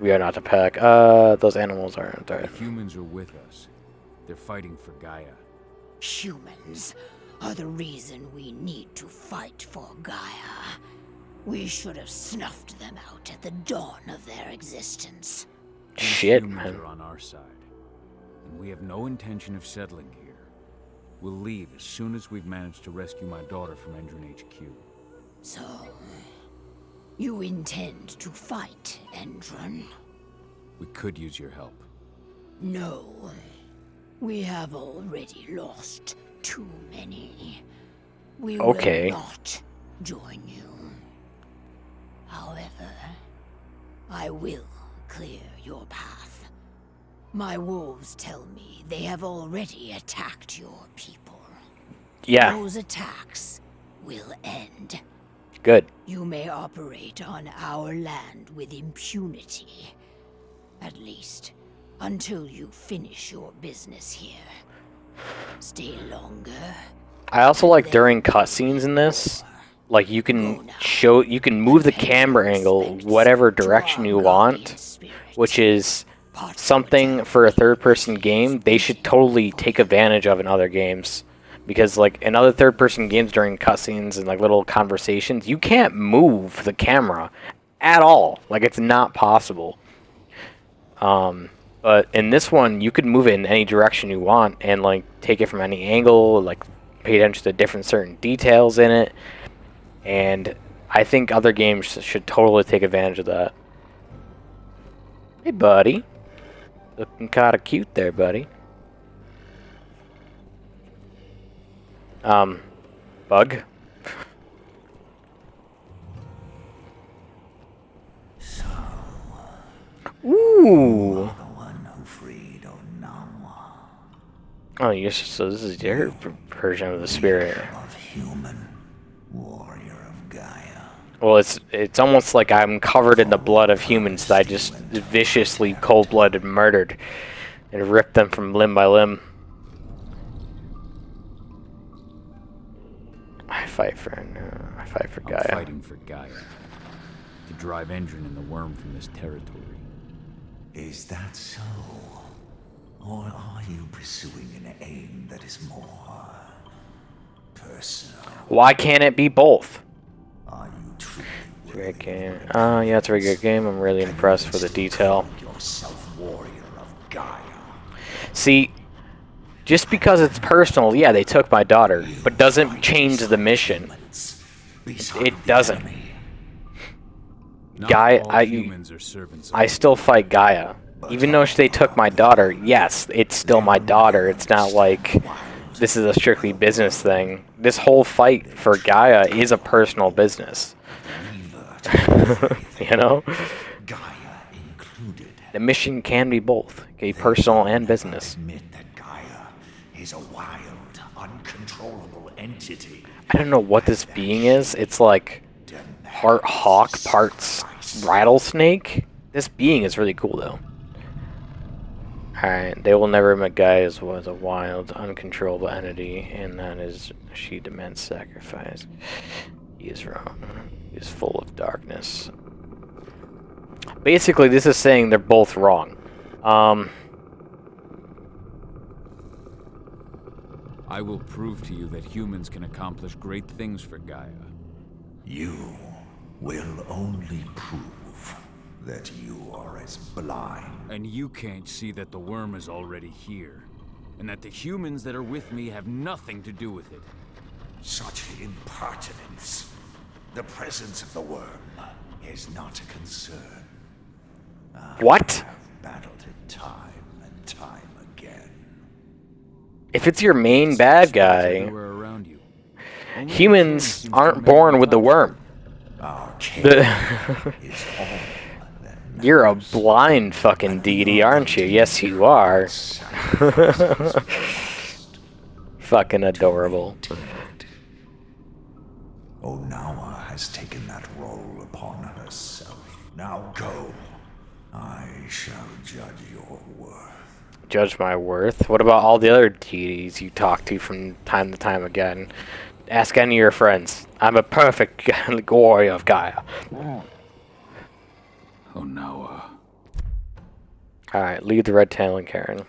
Speaker 1: We are not the pack. Uh, those animals aren't there.
Speaker 2: The humans are with us. They're fighting for Gaia.
Speaker 20: Humans are the reason we need to fight for Gaia. We should have snuffed them out at the dawn of their existence.
Speaker 2: These
Speaker 1: Shit,
Speaker 2: humans
Speaker 1: man.
Speaker 2: are on our side, and we have no intention of settling here. We'll leave as soon as we've managed to rescue my daughter from Endron HQ.
Speaker 20: So, you intend to fight Endron?
Speaker 2: We could use your help.
Speaker 20: No. We have already lost too many. We
Speaker 1: Okay.
Speaker 20: will not join you. However, I will clear your path. My wolves tell me they have already attacked your people.
Speaker 1: Yeah.
Speaker 20: Those attacks will end.
Speaker 1: Good.
Speaker 20: You may operate on our land with impunity. At least, until you finish your business here. Stay longer.
Speaker 1: I also like during cutscenes in this, like you can show, you can move the camera angle whatever direction you want, which is something for a third-person game they should totally take advantage of in other games. Because like in other third-person games during cutscenes and like little conversations, you can't move the camera at all. Like it's not possible. Um, but in this one, you could move it in any direction you want and like take it from any angle, like pay attention to different certain details in it. And I think other games should totally take advantage of that. Hey, buddy. Looking kind of cute there, buddy. Um, bug. Ooh. Oh, you so this is your version of the spirit. Well, it's it's almost like I'm covered in the blood of humans that I just viciously, cold-blooded murdered and ripped them from limb by limb. Fight for no, I fight for
Speaker 2: I'm
Speaker 1: Gaia.
Speaker 2: fighting for Gaia. To drive Endron and the worm from this territory.
Speaker 21: Is that so? Or are you pursuing an aim that is more personal?
Speaker 1: Why can't it be both?
Speaker 21: Are you truly
Speaker 1: great game. Uh, yeah, it's a very good game. I'm really impressed with the detail.
Speaker 21: yourself warrior of Gaia?
Speaker 1: See, just because it's personal, yeah, they took my daughter, but doesn't change the mission. It doesn't. Gaia, I,
Speaker 2: humans are servants of
Speaker 1: I still fight Gaia. Even though they took my daughter, yes, it's still my daughter. It's not like this is a strictly business thing. This whole fight for Gaia is a personal business. *laughs* you know? The mission can be both, okay, personal and business.
Speaker 21: Admit that Gaia is a wild, uncontrollable entity.
Speaker 1: I don't know what this being is. It's like part hawk, parts rattlesnake. This being is really cool though. Alright, they will never admit Gaia was a wild, uncontrollable entity, and that is she demands sacrifice. He is wrong. He is full of darkness. Basically, this is saying they're both wrong. Um,
Speaker 2: I will prove to you that humans can accomplish great things for Gaia.
Speaker 21: You will only prove that you are as blind.
Speaker 2: And you can't see that the worm is already here. And that the humans that are with me have nothing to do with it.
Speaker 21: Such impertinence. The presence of the worm is not a concern. I
Speaker 1: What?
Speaker 21: have battled it time and time again.
Speaker 1: If it's your main bad guy,
Speaker 2: Everywhere around you. Only
Speaker 1: humans
Speaker 2: the seems to
Speaker 1: aren't born with the worm. *laughs* The- You're a blind fucking deity, aren't you? Yes, you are. *laughs* fucking adorable.
Speaker 21: Onawa oh, has taken that role upon herself. Now go. I shall judge your worth.
Speaker 1: Judge my worth. What about all the other deities you talk to from time to time again? Ask any of your friends. I'm a perfect *laughs* warrior of Gaia.
Speaker 2: Oh no,
Speaker 1: Alright, leave the red tail and Karen.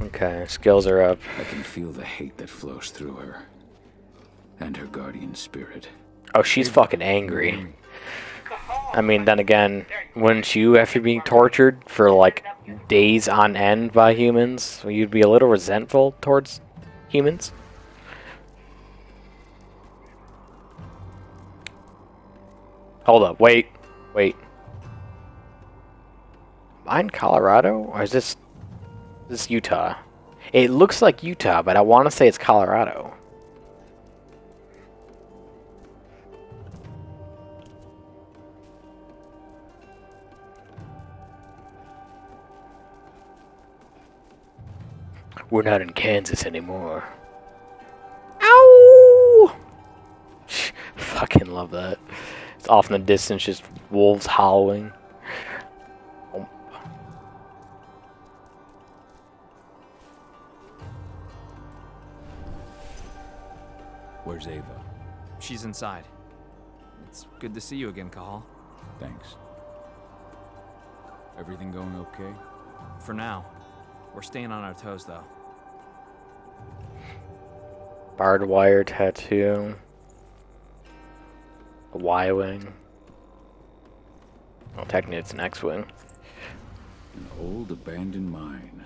Speaker 1: Okay, skills are up.
Speaker 2: I can feel the hate that flows through her. And her guardian spirit.
Speaker 1: Oh, she's fucking angry. I mean, then again, wouldn't you, after being tortured for like days on end by humans, you'd be a little resentful towards humans? Hold up, wait, wait. Am I in Colorado? Or is this, this Utah? It looks like Utah, but I want to say it's Colorado. We're not in Kansas anymore. Ow! Fucking love that. It's off in the distance, just wolves howling.
Speaker 2: Where's Ava?
Speaker 16: She's inside. It's good to see you again, Cahal.
Speaker 2: Thanks. Everything going okay?
Speaker 16: For now. We're staying on our toes, though.
Speaker 1: Barbed wire tattoo. A Y wing. Well, technically it's an X wing.
Speaker 2: An old abandoned mine.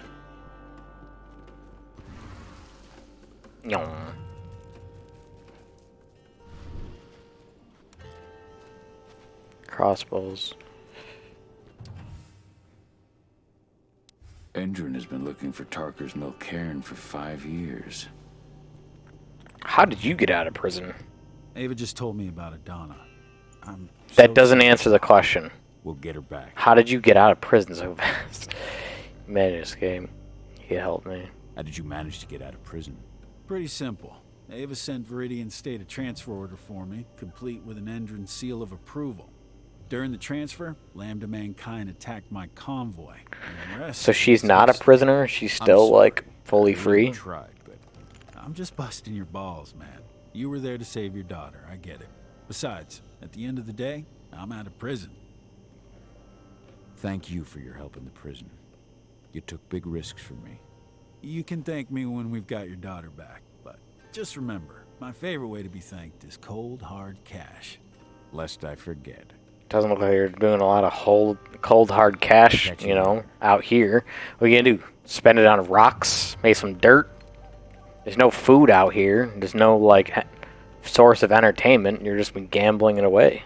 Speaker 1: Nyong. Crossbows.
Speaker 2: Endron has been looking for Tarker's Mill Caern for five years.
Speaker 1: How did you get out of prison?
Speaker 9: Ava just told me about Adena. I'm
Speaker 1: That doesn't answer the question.
Speaker 2: We'll get her back.
Speaker 1: How did you get out of prison so *laughs* fast? Man, this game. He helped me.
Speaker 2: How did you manage to get out of prison?
Speaker 9: Pretty simple. Ava sent Viridian State a transfer order for me, complete with an Endron seal of approval. During the transfer, Lambda Mankind attacked my convoy. and the rest
Speaker 1: So she's not a prisoner? She's still, like, fully free?
Speaker 2: Tried,
Speaker 9: I'm just busting your balls, man. You were there to save your daughter, I get it. Besides, at the end of the day, I'm out of prison.
Speaker 2: thank you for your help in the prison. You took big risks for me.
Speaker 9: You can thank me when we've got your daughter back, but just remember, my favorite way to be thanked is cold, hard cash.
Speaker 2: Lest I forget.
Speaker 1: Doesn't look like you're doing a lot of hold, cold hard cash, you know, out here. What are you gonna do? Spend it on rocks? Make some dirt? There's no food out here. There's no, like, source of entertainment. You're just been gambling it away.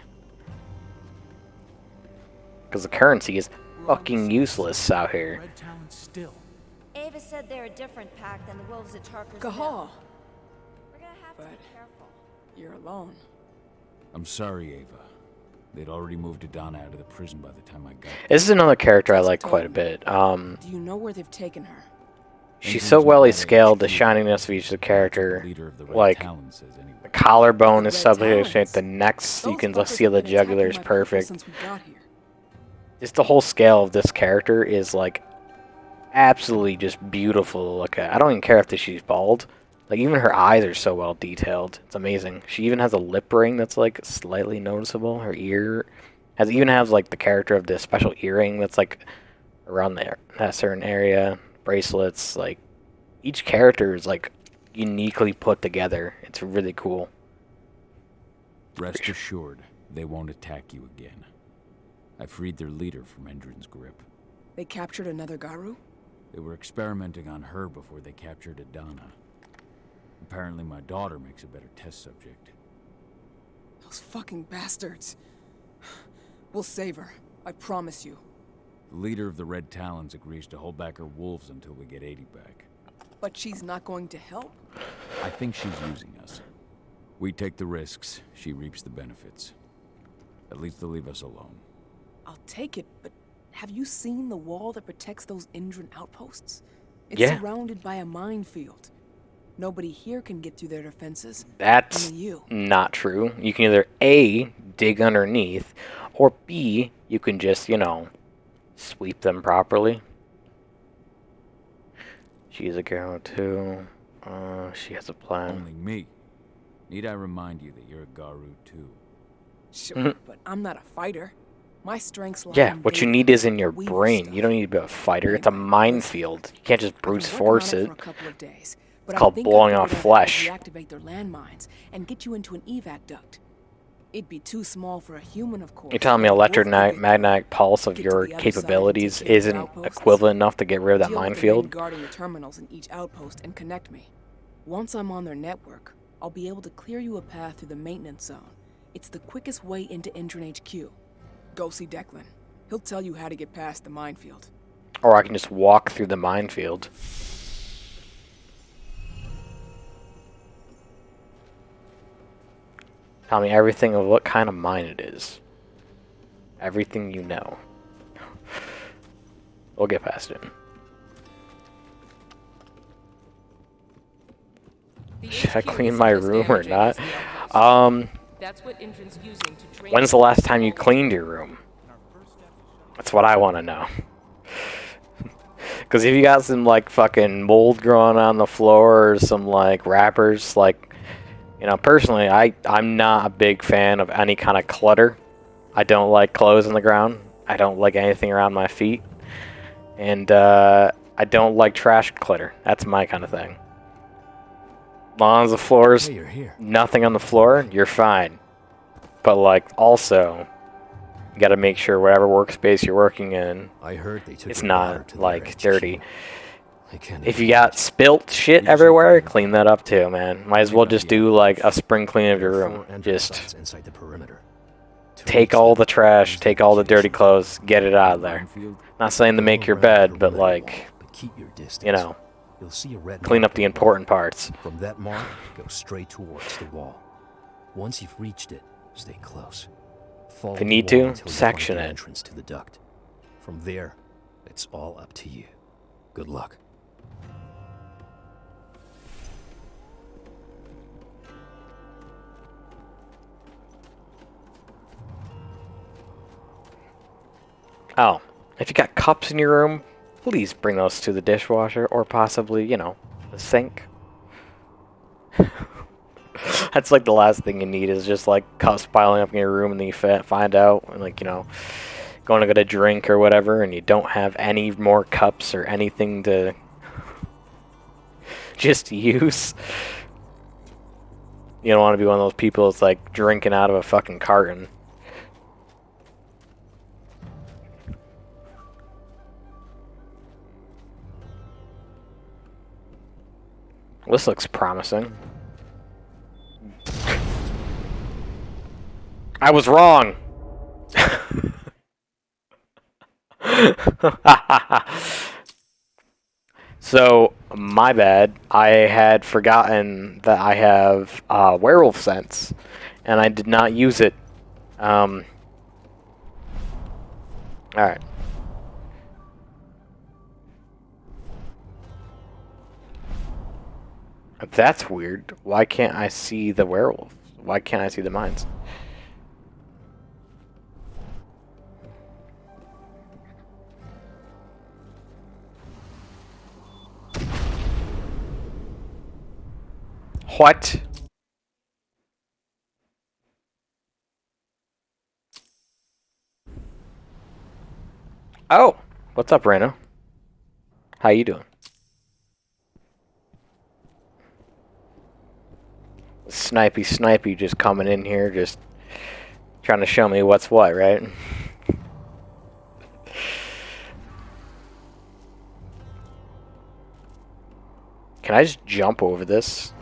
Speaker 1: Because the currency is fucking useless out here.
Speaker 17: Red Talon still.
Speaker 22: Ava said they're a different pack than the wolves at Tarker's
Speaker 8: Cahal.
Speaker 22: Mill. We're gonna have to be careful.
Speaker 8: you're alone.
Speaker 2: I'm sorry, Ava. They'd already moved Adena out of the prison by the time I got
Speaker 1: This is another character I like quite a bit. Um,
Speaker 8: Do you know where they've taken her?
Speaker 1: She's so well scaled, the shininess of each of the character. Like, the collarbone is something to the necks, you can just see the jugular is perfect.
Speaker 8: Since we got here.
Speaker 1: Just the whole scale of this character is like absolutely just beautiful to look at. I don't even care if she's bald. Like even her eyes are so well detailed. It's amazing. She even has a lip ring that's like slightly noticeable. Her ear has even has like the character of this special earring that's like around there that certain area. Bracelets, like each character is like uniquely put together. It's really cool.
Speaker 2: Rest assured, they won't attack you again. I freed their leader from Endron's grip.
Speaker 8: They captured another Garou?
Speaker 2: They were experimenting on her before they captured Adena. Apparently my daughter makes a better test subject.
Speaker 8: Those fucking bastards. We'll save her. I promise you.
Speaker 2: The leader of the Red Talons agrees to hold back her wolves until we get 80 back.
Speaker 8: But she's not going to help?
Speaker 2: I think she's using us. We take the risks, she reaps the benefits. At least they'll leave us alone.
Speaker 8: I'll take it, but have you seen the wall that protects those Endron outposts? It's
Speaker 1: Yeah.
Speaker 8: surrounded by a minefield. Nobody here can get through their defenses.
Speaker 1: That's
Speaker 8: you.
Speaker 1: not true. You can either A, dig underneath, or B, you can just, you know, sweep them properly. She's a girl too. Uh, she has a plan.
Speaker 2: Only me. Need I remind you that you're a Garou too?
Speaker 8: Sure,
Speaker 1: Mhm.
Speaker 8: but I'm not a fighter. My strengths lie
Speaker 1: Yeah,
Speaker 8: in
Speaker 1: what you need is in your brain. You don't need to be a fighter. It's a minefield. You can't just brute force
Speaker 8: it
Speaker 1: it.
Speaker 8: for a couple of days,
Speaker 1: It's
Speaker 8: I
Speaker 1: called blowing off
Speaker 8: out how to
Speaker 1: flesh.
Speaker 8: Deactivate their landmines and get you into an evac duct. It'd be too small for a human, of course.
Speaker 1: You're telling me
Speaker 8: but a wolf could
Speaker 1: electromagnetic pulse of your
Speaker 8: the other side and
Speaker 1: capabilities
Speaker 8: take care of their
Speaker 1: isn't equivalent enough to get rid of that
Speaker 8: deal with the men
Speaker 1: minefield?
Speaker 8: guarding the terminals in each outpost and connect me. Once I'm on their network, I'll be able to clear you a path through the maintenance zone. It's the quickest way into Endron HQ. Go see Declan. He'll tell you how to get past the minefield.
Speaker 1: Or I can just walk through the minefield. Tell me everything of what kind of mine it is. Everything you know. *laughs* We'll get past it. Should I clean my room or not? Um,
Speaker 23: That's what Endron's using to train
Speaker 1: when's the last time you cleaned your room? That's what I want to know. *laughs* Because if you got some like fucking mold growing on the floor or some like wrappers, like, you know, personally, I I'm not a big fan of any kind of clutter. I don't like clothes on the ground. I don't like anything around my feet, and uh, I don't like trash clutter. That's my kind of thing. As long as the floor's
Speaker 13: Hey,
Speaker 1: nothing on the floor, you're fine. But like also, you got to make sure whatever workspace you're working in,
Speaker 13: I heard they took
Speaker 1: it's not like dirty. If you got spilt shit everywhere, clean that up too, man. Might as well just do like a spring clean of your room. Just
Speaker 13: inside the perimeter.
Speaker 1: take all the trash, take all the dirty clothes, get it out of there. Not saying to make your bed, but like,
Speaker 13: Keep your distance.
Speaker 1: you know,
Speaker 13: You'll see a red
Speaker 1: clean up the important parts.
Speaker 13: From that mark, go straight towards the wall. Once you've reached it, stay close.
Speaker 1: If you need to, section it.
Speaker 13: entrance to the duct. From there, it's all up to you. Good luck.
Speaker 1: Oh, if you got cups in your room, please bring those to the dishwasher or possibly, you know, the sink. *laughs* That's like the last thing you need is just like cups piling up in your room and then you find out, and like, you know, going to get a drink or whatever and you don't have any more cups or anything to *laughs* just use. You don't want to be one of those people that's like drinking out of a fucking carton. This looks promising. I was wrong. *laughs* so, my bad. I had forgotten that I have uh, werewolf sense, and I did not use it um, Alright. That's weird. Why can't I see the werewolf? Why can't I see the mines? What? Oh, what's up, Reno? How you doing? Snipey, snipey, just coming in here, just trying to show me what's what, right? Can I just jump over this?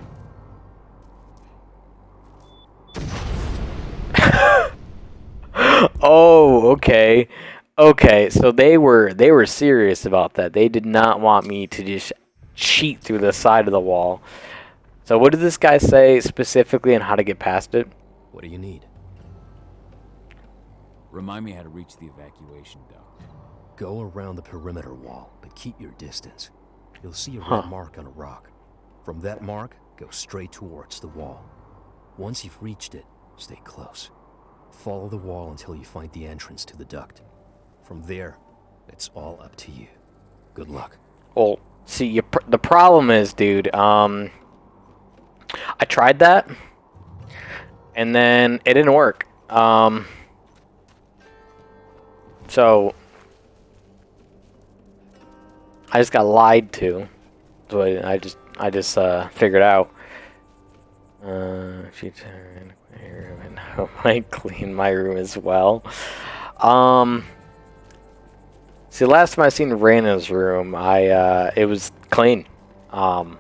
Speaker 1: *laughs* oh, okay. Okay, so they were they were serious about that. They did not want me to just cheat through the side of the wall. So what did this guy say specifically on how to get past it?
Speaker 13: What do you need?
Speaker 2: Remind me how to reach the evacuation duct.
Speaker 13: Go around the perimeter wall, but keep your distance. You'll see a
Speaker 1: Huh.
Speaker 13: red mark on a rock. From that mark, go straight towards the wall. Once you've reached it, stay close. Follow the wall until you find the entrance to the duct. From there, it's all up to you. Good luck.
Speaker 1: Well, see, you pr the problem is, dude. Um, I tried that, and then it didn't work. Um, so I just got lied to. So I I just I just uh, figured out. Uh, she turned my room and *laughs* I might clean my room as well. Um. See, last time I seen Raina's room, I uh, it was clean. Um,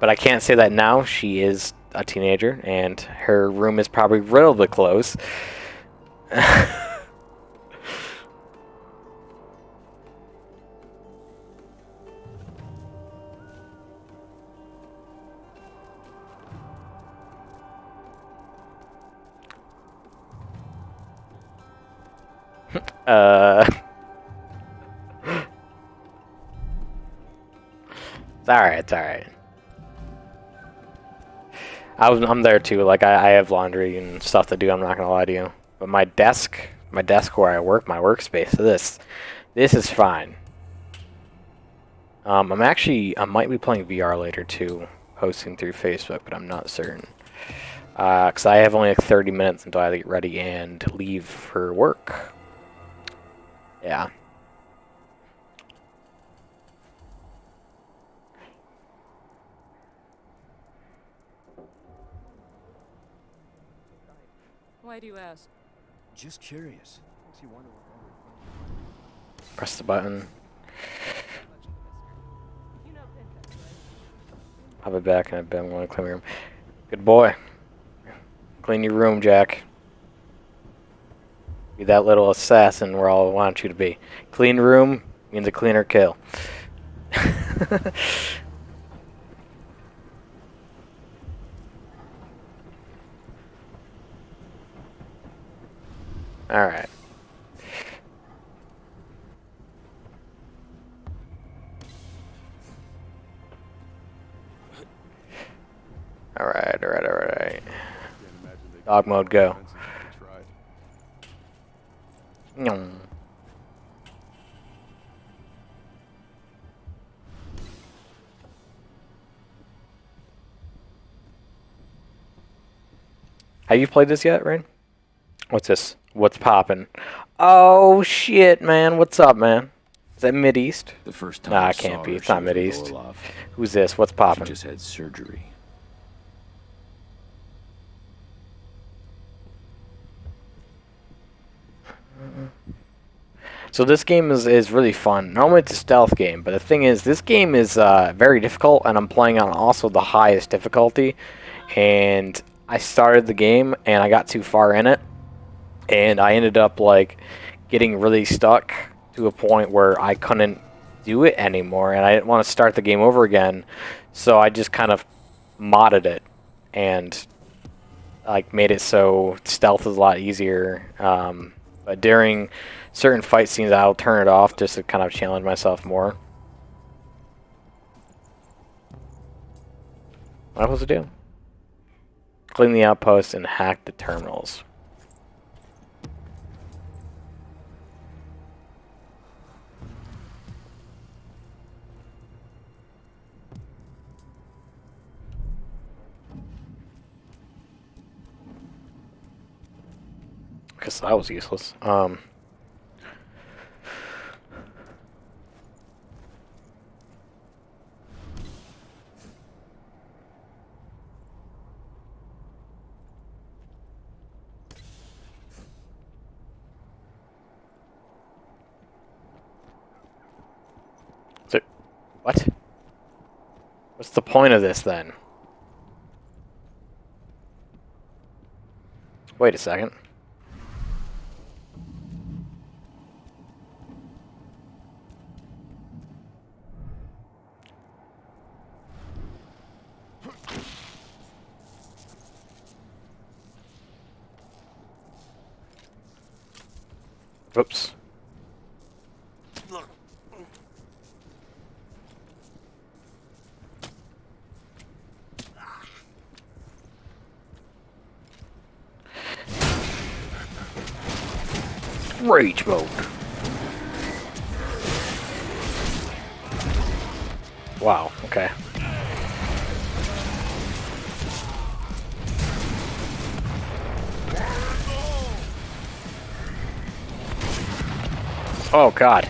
Speaker 1: but I can't say that now. She is a teenager, and her room is probably riddled with clothes. *laughs* uh. *laughs* It's alright, it's alright. Was, I'm there too, like I, I have laundry and stuff to do, I'm not gonna lie to you. But my desk, my desk where I work, my workspace, this, this is fine. Um, I'm actually, I might be playing VR later too, posting through Facebook, but I'm not certain. Uh, cause I have only like 30 minutes until I get ready and leave for work. Yeah.
Speaker 23: Why do you ask?
Speaker 13: Just curious. Makes you wonder what
Speaker 1: Press the button. I'll be back in a bit. I'm going to clean my room. Good boy. Clean your room, Jack. Be that little assassin where I want you to be. Clean room means a cleaner kill. *laughs* Alright. Alright, alright, alright. Dog mode, go. Nyong. Have you played this yet, Rain? What's this? What's poppin'? Oh shit, man! What's up, man? Is that Mid East?
Speaker 2: The first time
Speaker 1: Nah,
Speaker 2: I
Speaker 1: it can't be. It's not Mid East. Who's this? What's
Speaker 2: She
Speaker 1: poppin'?
Speaker 2: just had surgery.
Speaker 1: So this game is, is really fun. Normally it's a stealth game, but the thing is, this game is uh, very difficult, and I'm playing on also the highest difficulty. And I started the game, and I got too far in it, and I ended up like getting really stuck to a point where I couldn't do it anymore, and I didn't want to start the game over again. So I just kind of modded it, and like made it so stealth is a lot easier. Um, But during certain fight scenes, I'll turn it off just to kind of challenge myself more. What am I supposed to do? Clean the outpost and hack the terminals. Guess that was useless. Um. So, what? What's the point of this then? Wait a second. Oh god.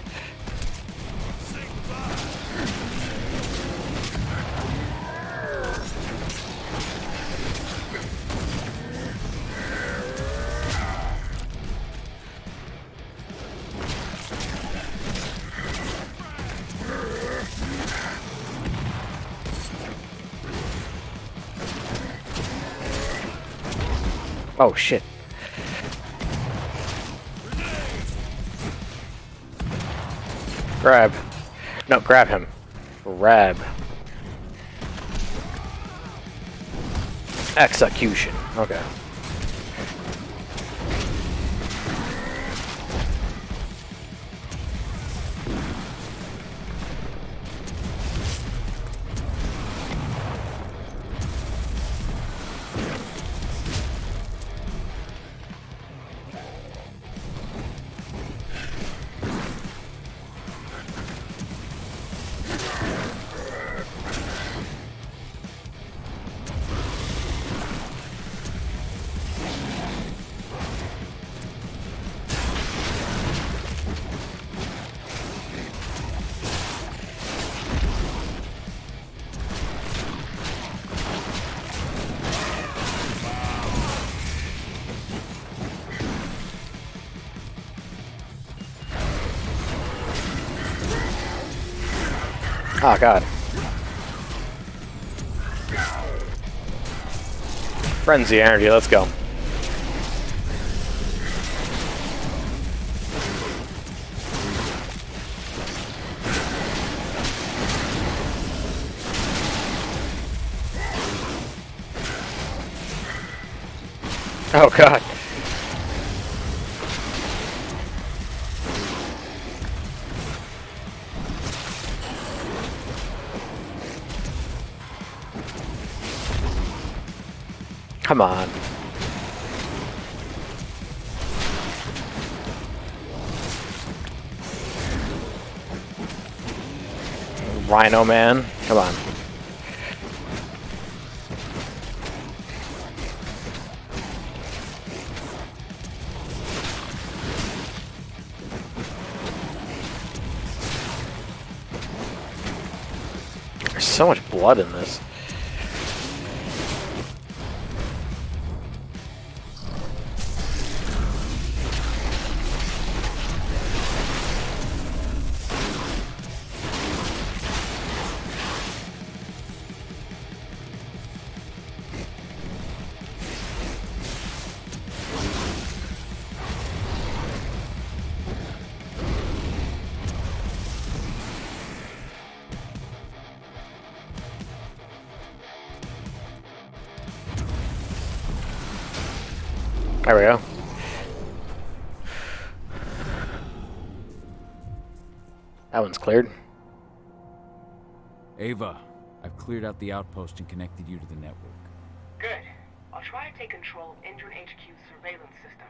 Speaker 1: Oh shit. Grab. No, grab him. Grab. Execution. Okay. Oh god. Frenzy energy, let's go. Oh god. Come on. Rhino man, come on. There's so much blood in this.
Speaker 2: The outpost and connected you to the network.
Speaker 3: Good. I'll try to take control of Endron HQ's surveillance system.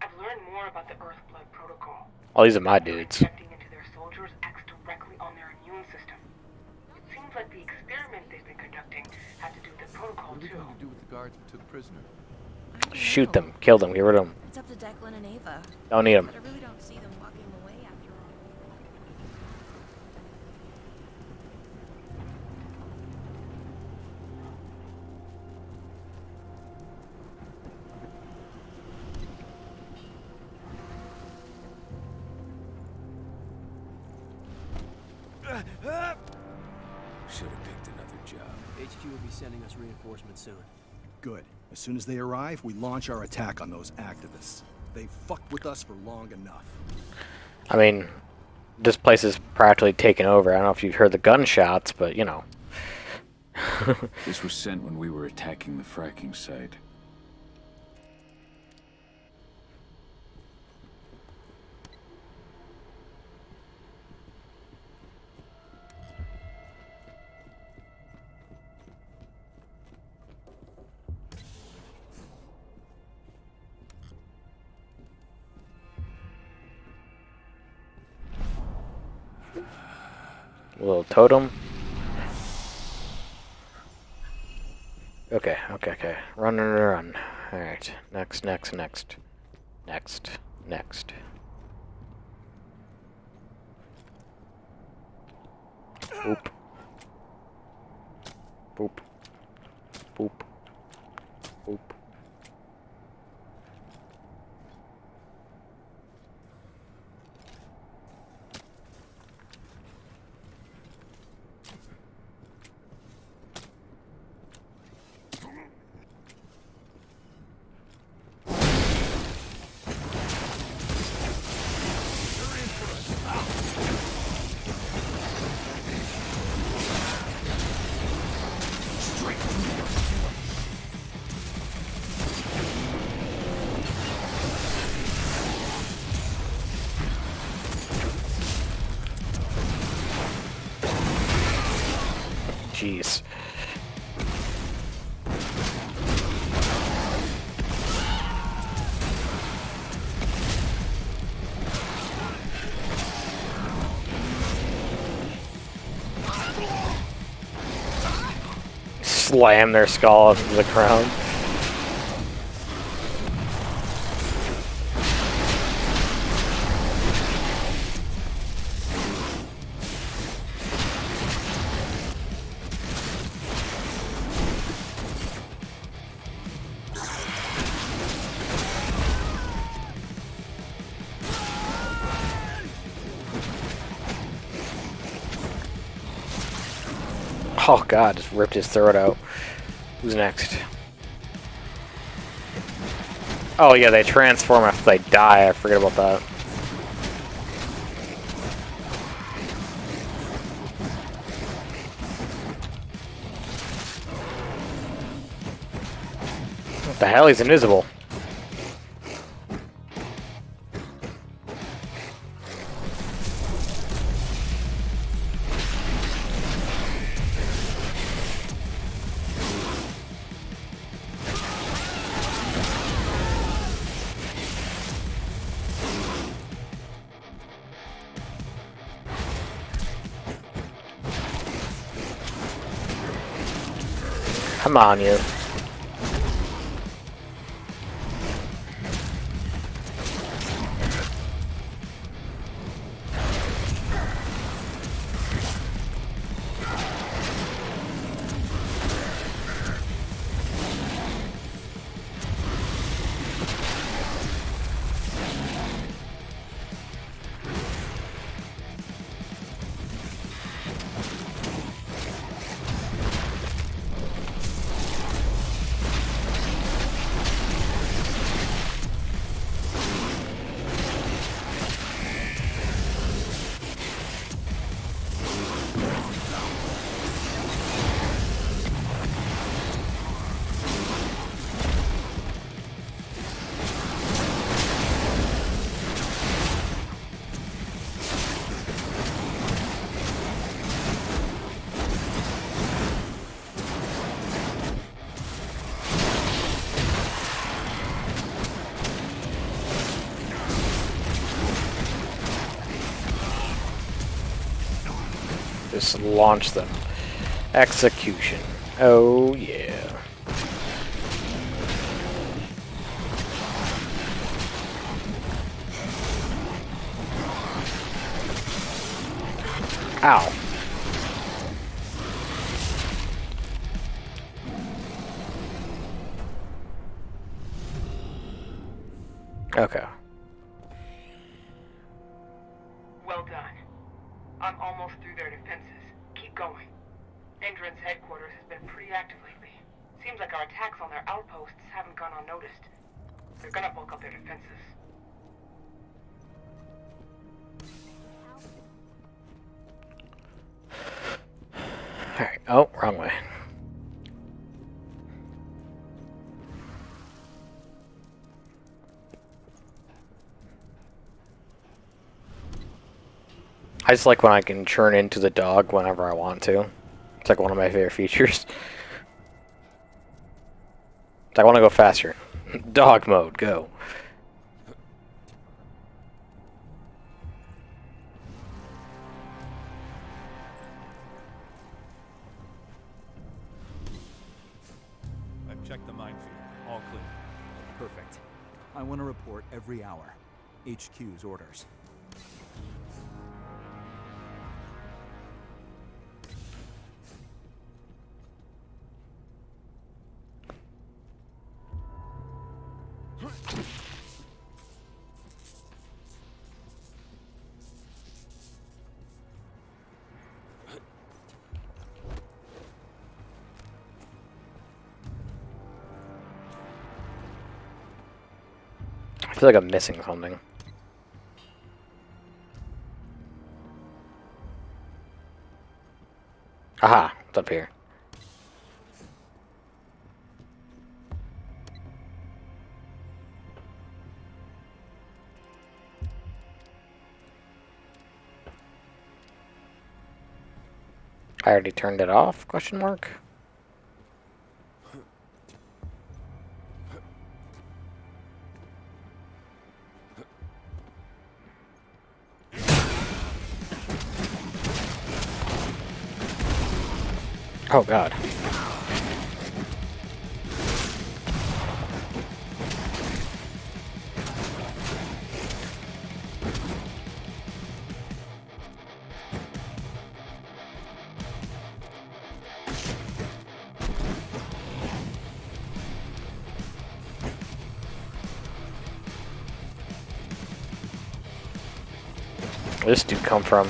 Speaker 3: I've learned more about the Earthblood Protocol.
Speaker 1: Well, these are my dudes.
Speaker 3: Injecting into their soldiers acts directly on their immune system. It seems like the experiment they've been conducting had to do with the protocol
Speaker 12: What are we
Speaker 3: too.
Speaker 12: going to do with the guards we took prisoner?
Speaker 1: Shoot them, kill them, get rid of them.
Speaker 22: It's up to Declan and Ava.
Speaker 1: Don't need 'em.
Speaker 16: Reinforcements soon.
Speaker 10: Good. As soon as they arrive, we launch our attack on those activists. They've fucked with us for long enough.
Speaker 1: I mean, this place is practically taken over. I don't know if you've heard the gunshots, but you know. *laughs*
Speaker 2: This was sent when we were attacking the fracking site.
Speaker 1: Little totem. Okay, okay, okay. Run, run, run. Alright. Next, next, next. Next, next. Boop. Boop. Boop. Boop. Slam their skull into the ground. Oh god, just ripped his throat out. Who's next? Oh yeah, they transform after they die. I forget about that. What the hell? He's invisible. Come on, launch them. Execution. Oh yeah. Ow.
Speaker 3: Active lately. Seems like our attacks on their outposts haven't gone unnoticed. They're gonna bulk up their defenses.
Speaker 1: Alright. Oh, wrong way. I just like when I can turn into the dog whenever I want to. It's like one of my favorite features. *laughs* I want to go faster. Dog mode, go.
Speaker 10: I've checked the minefield. All clear. Perfect. I want to report every hour. HQ's orders.
Speaker 1: I feel like I'm missing something. Aha, it's up here. I already turned it off, question mark? Oh god. This dude come from?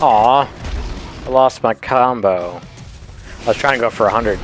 Speaker 1: Aw, I lost my combo. I was trying to go for 100.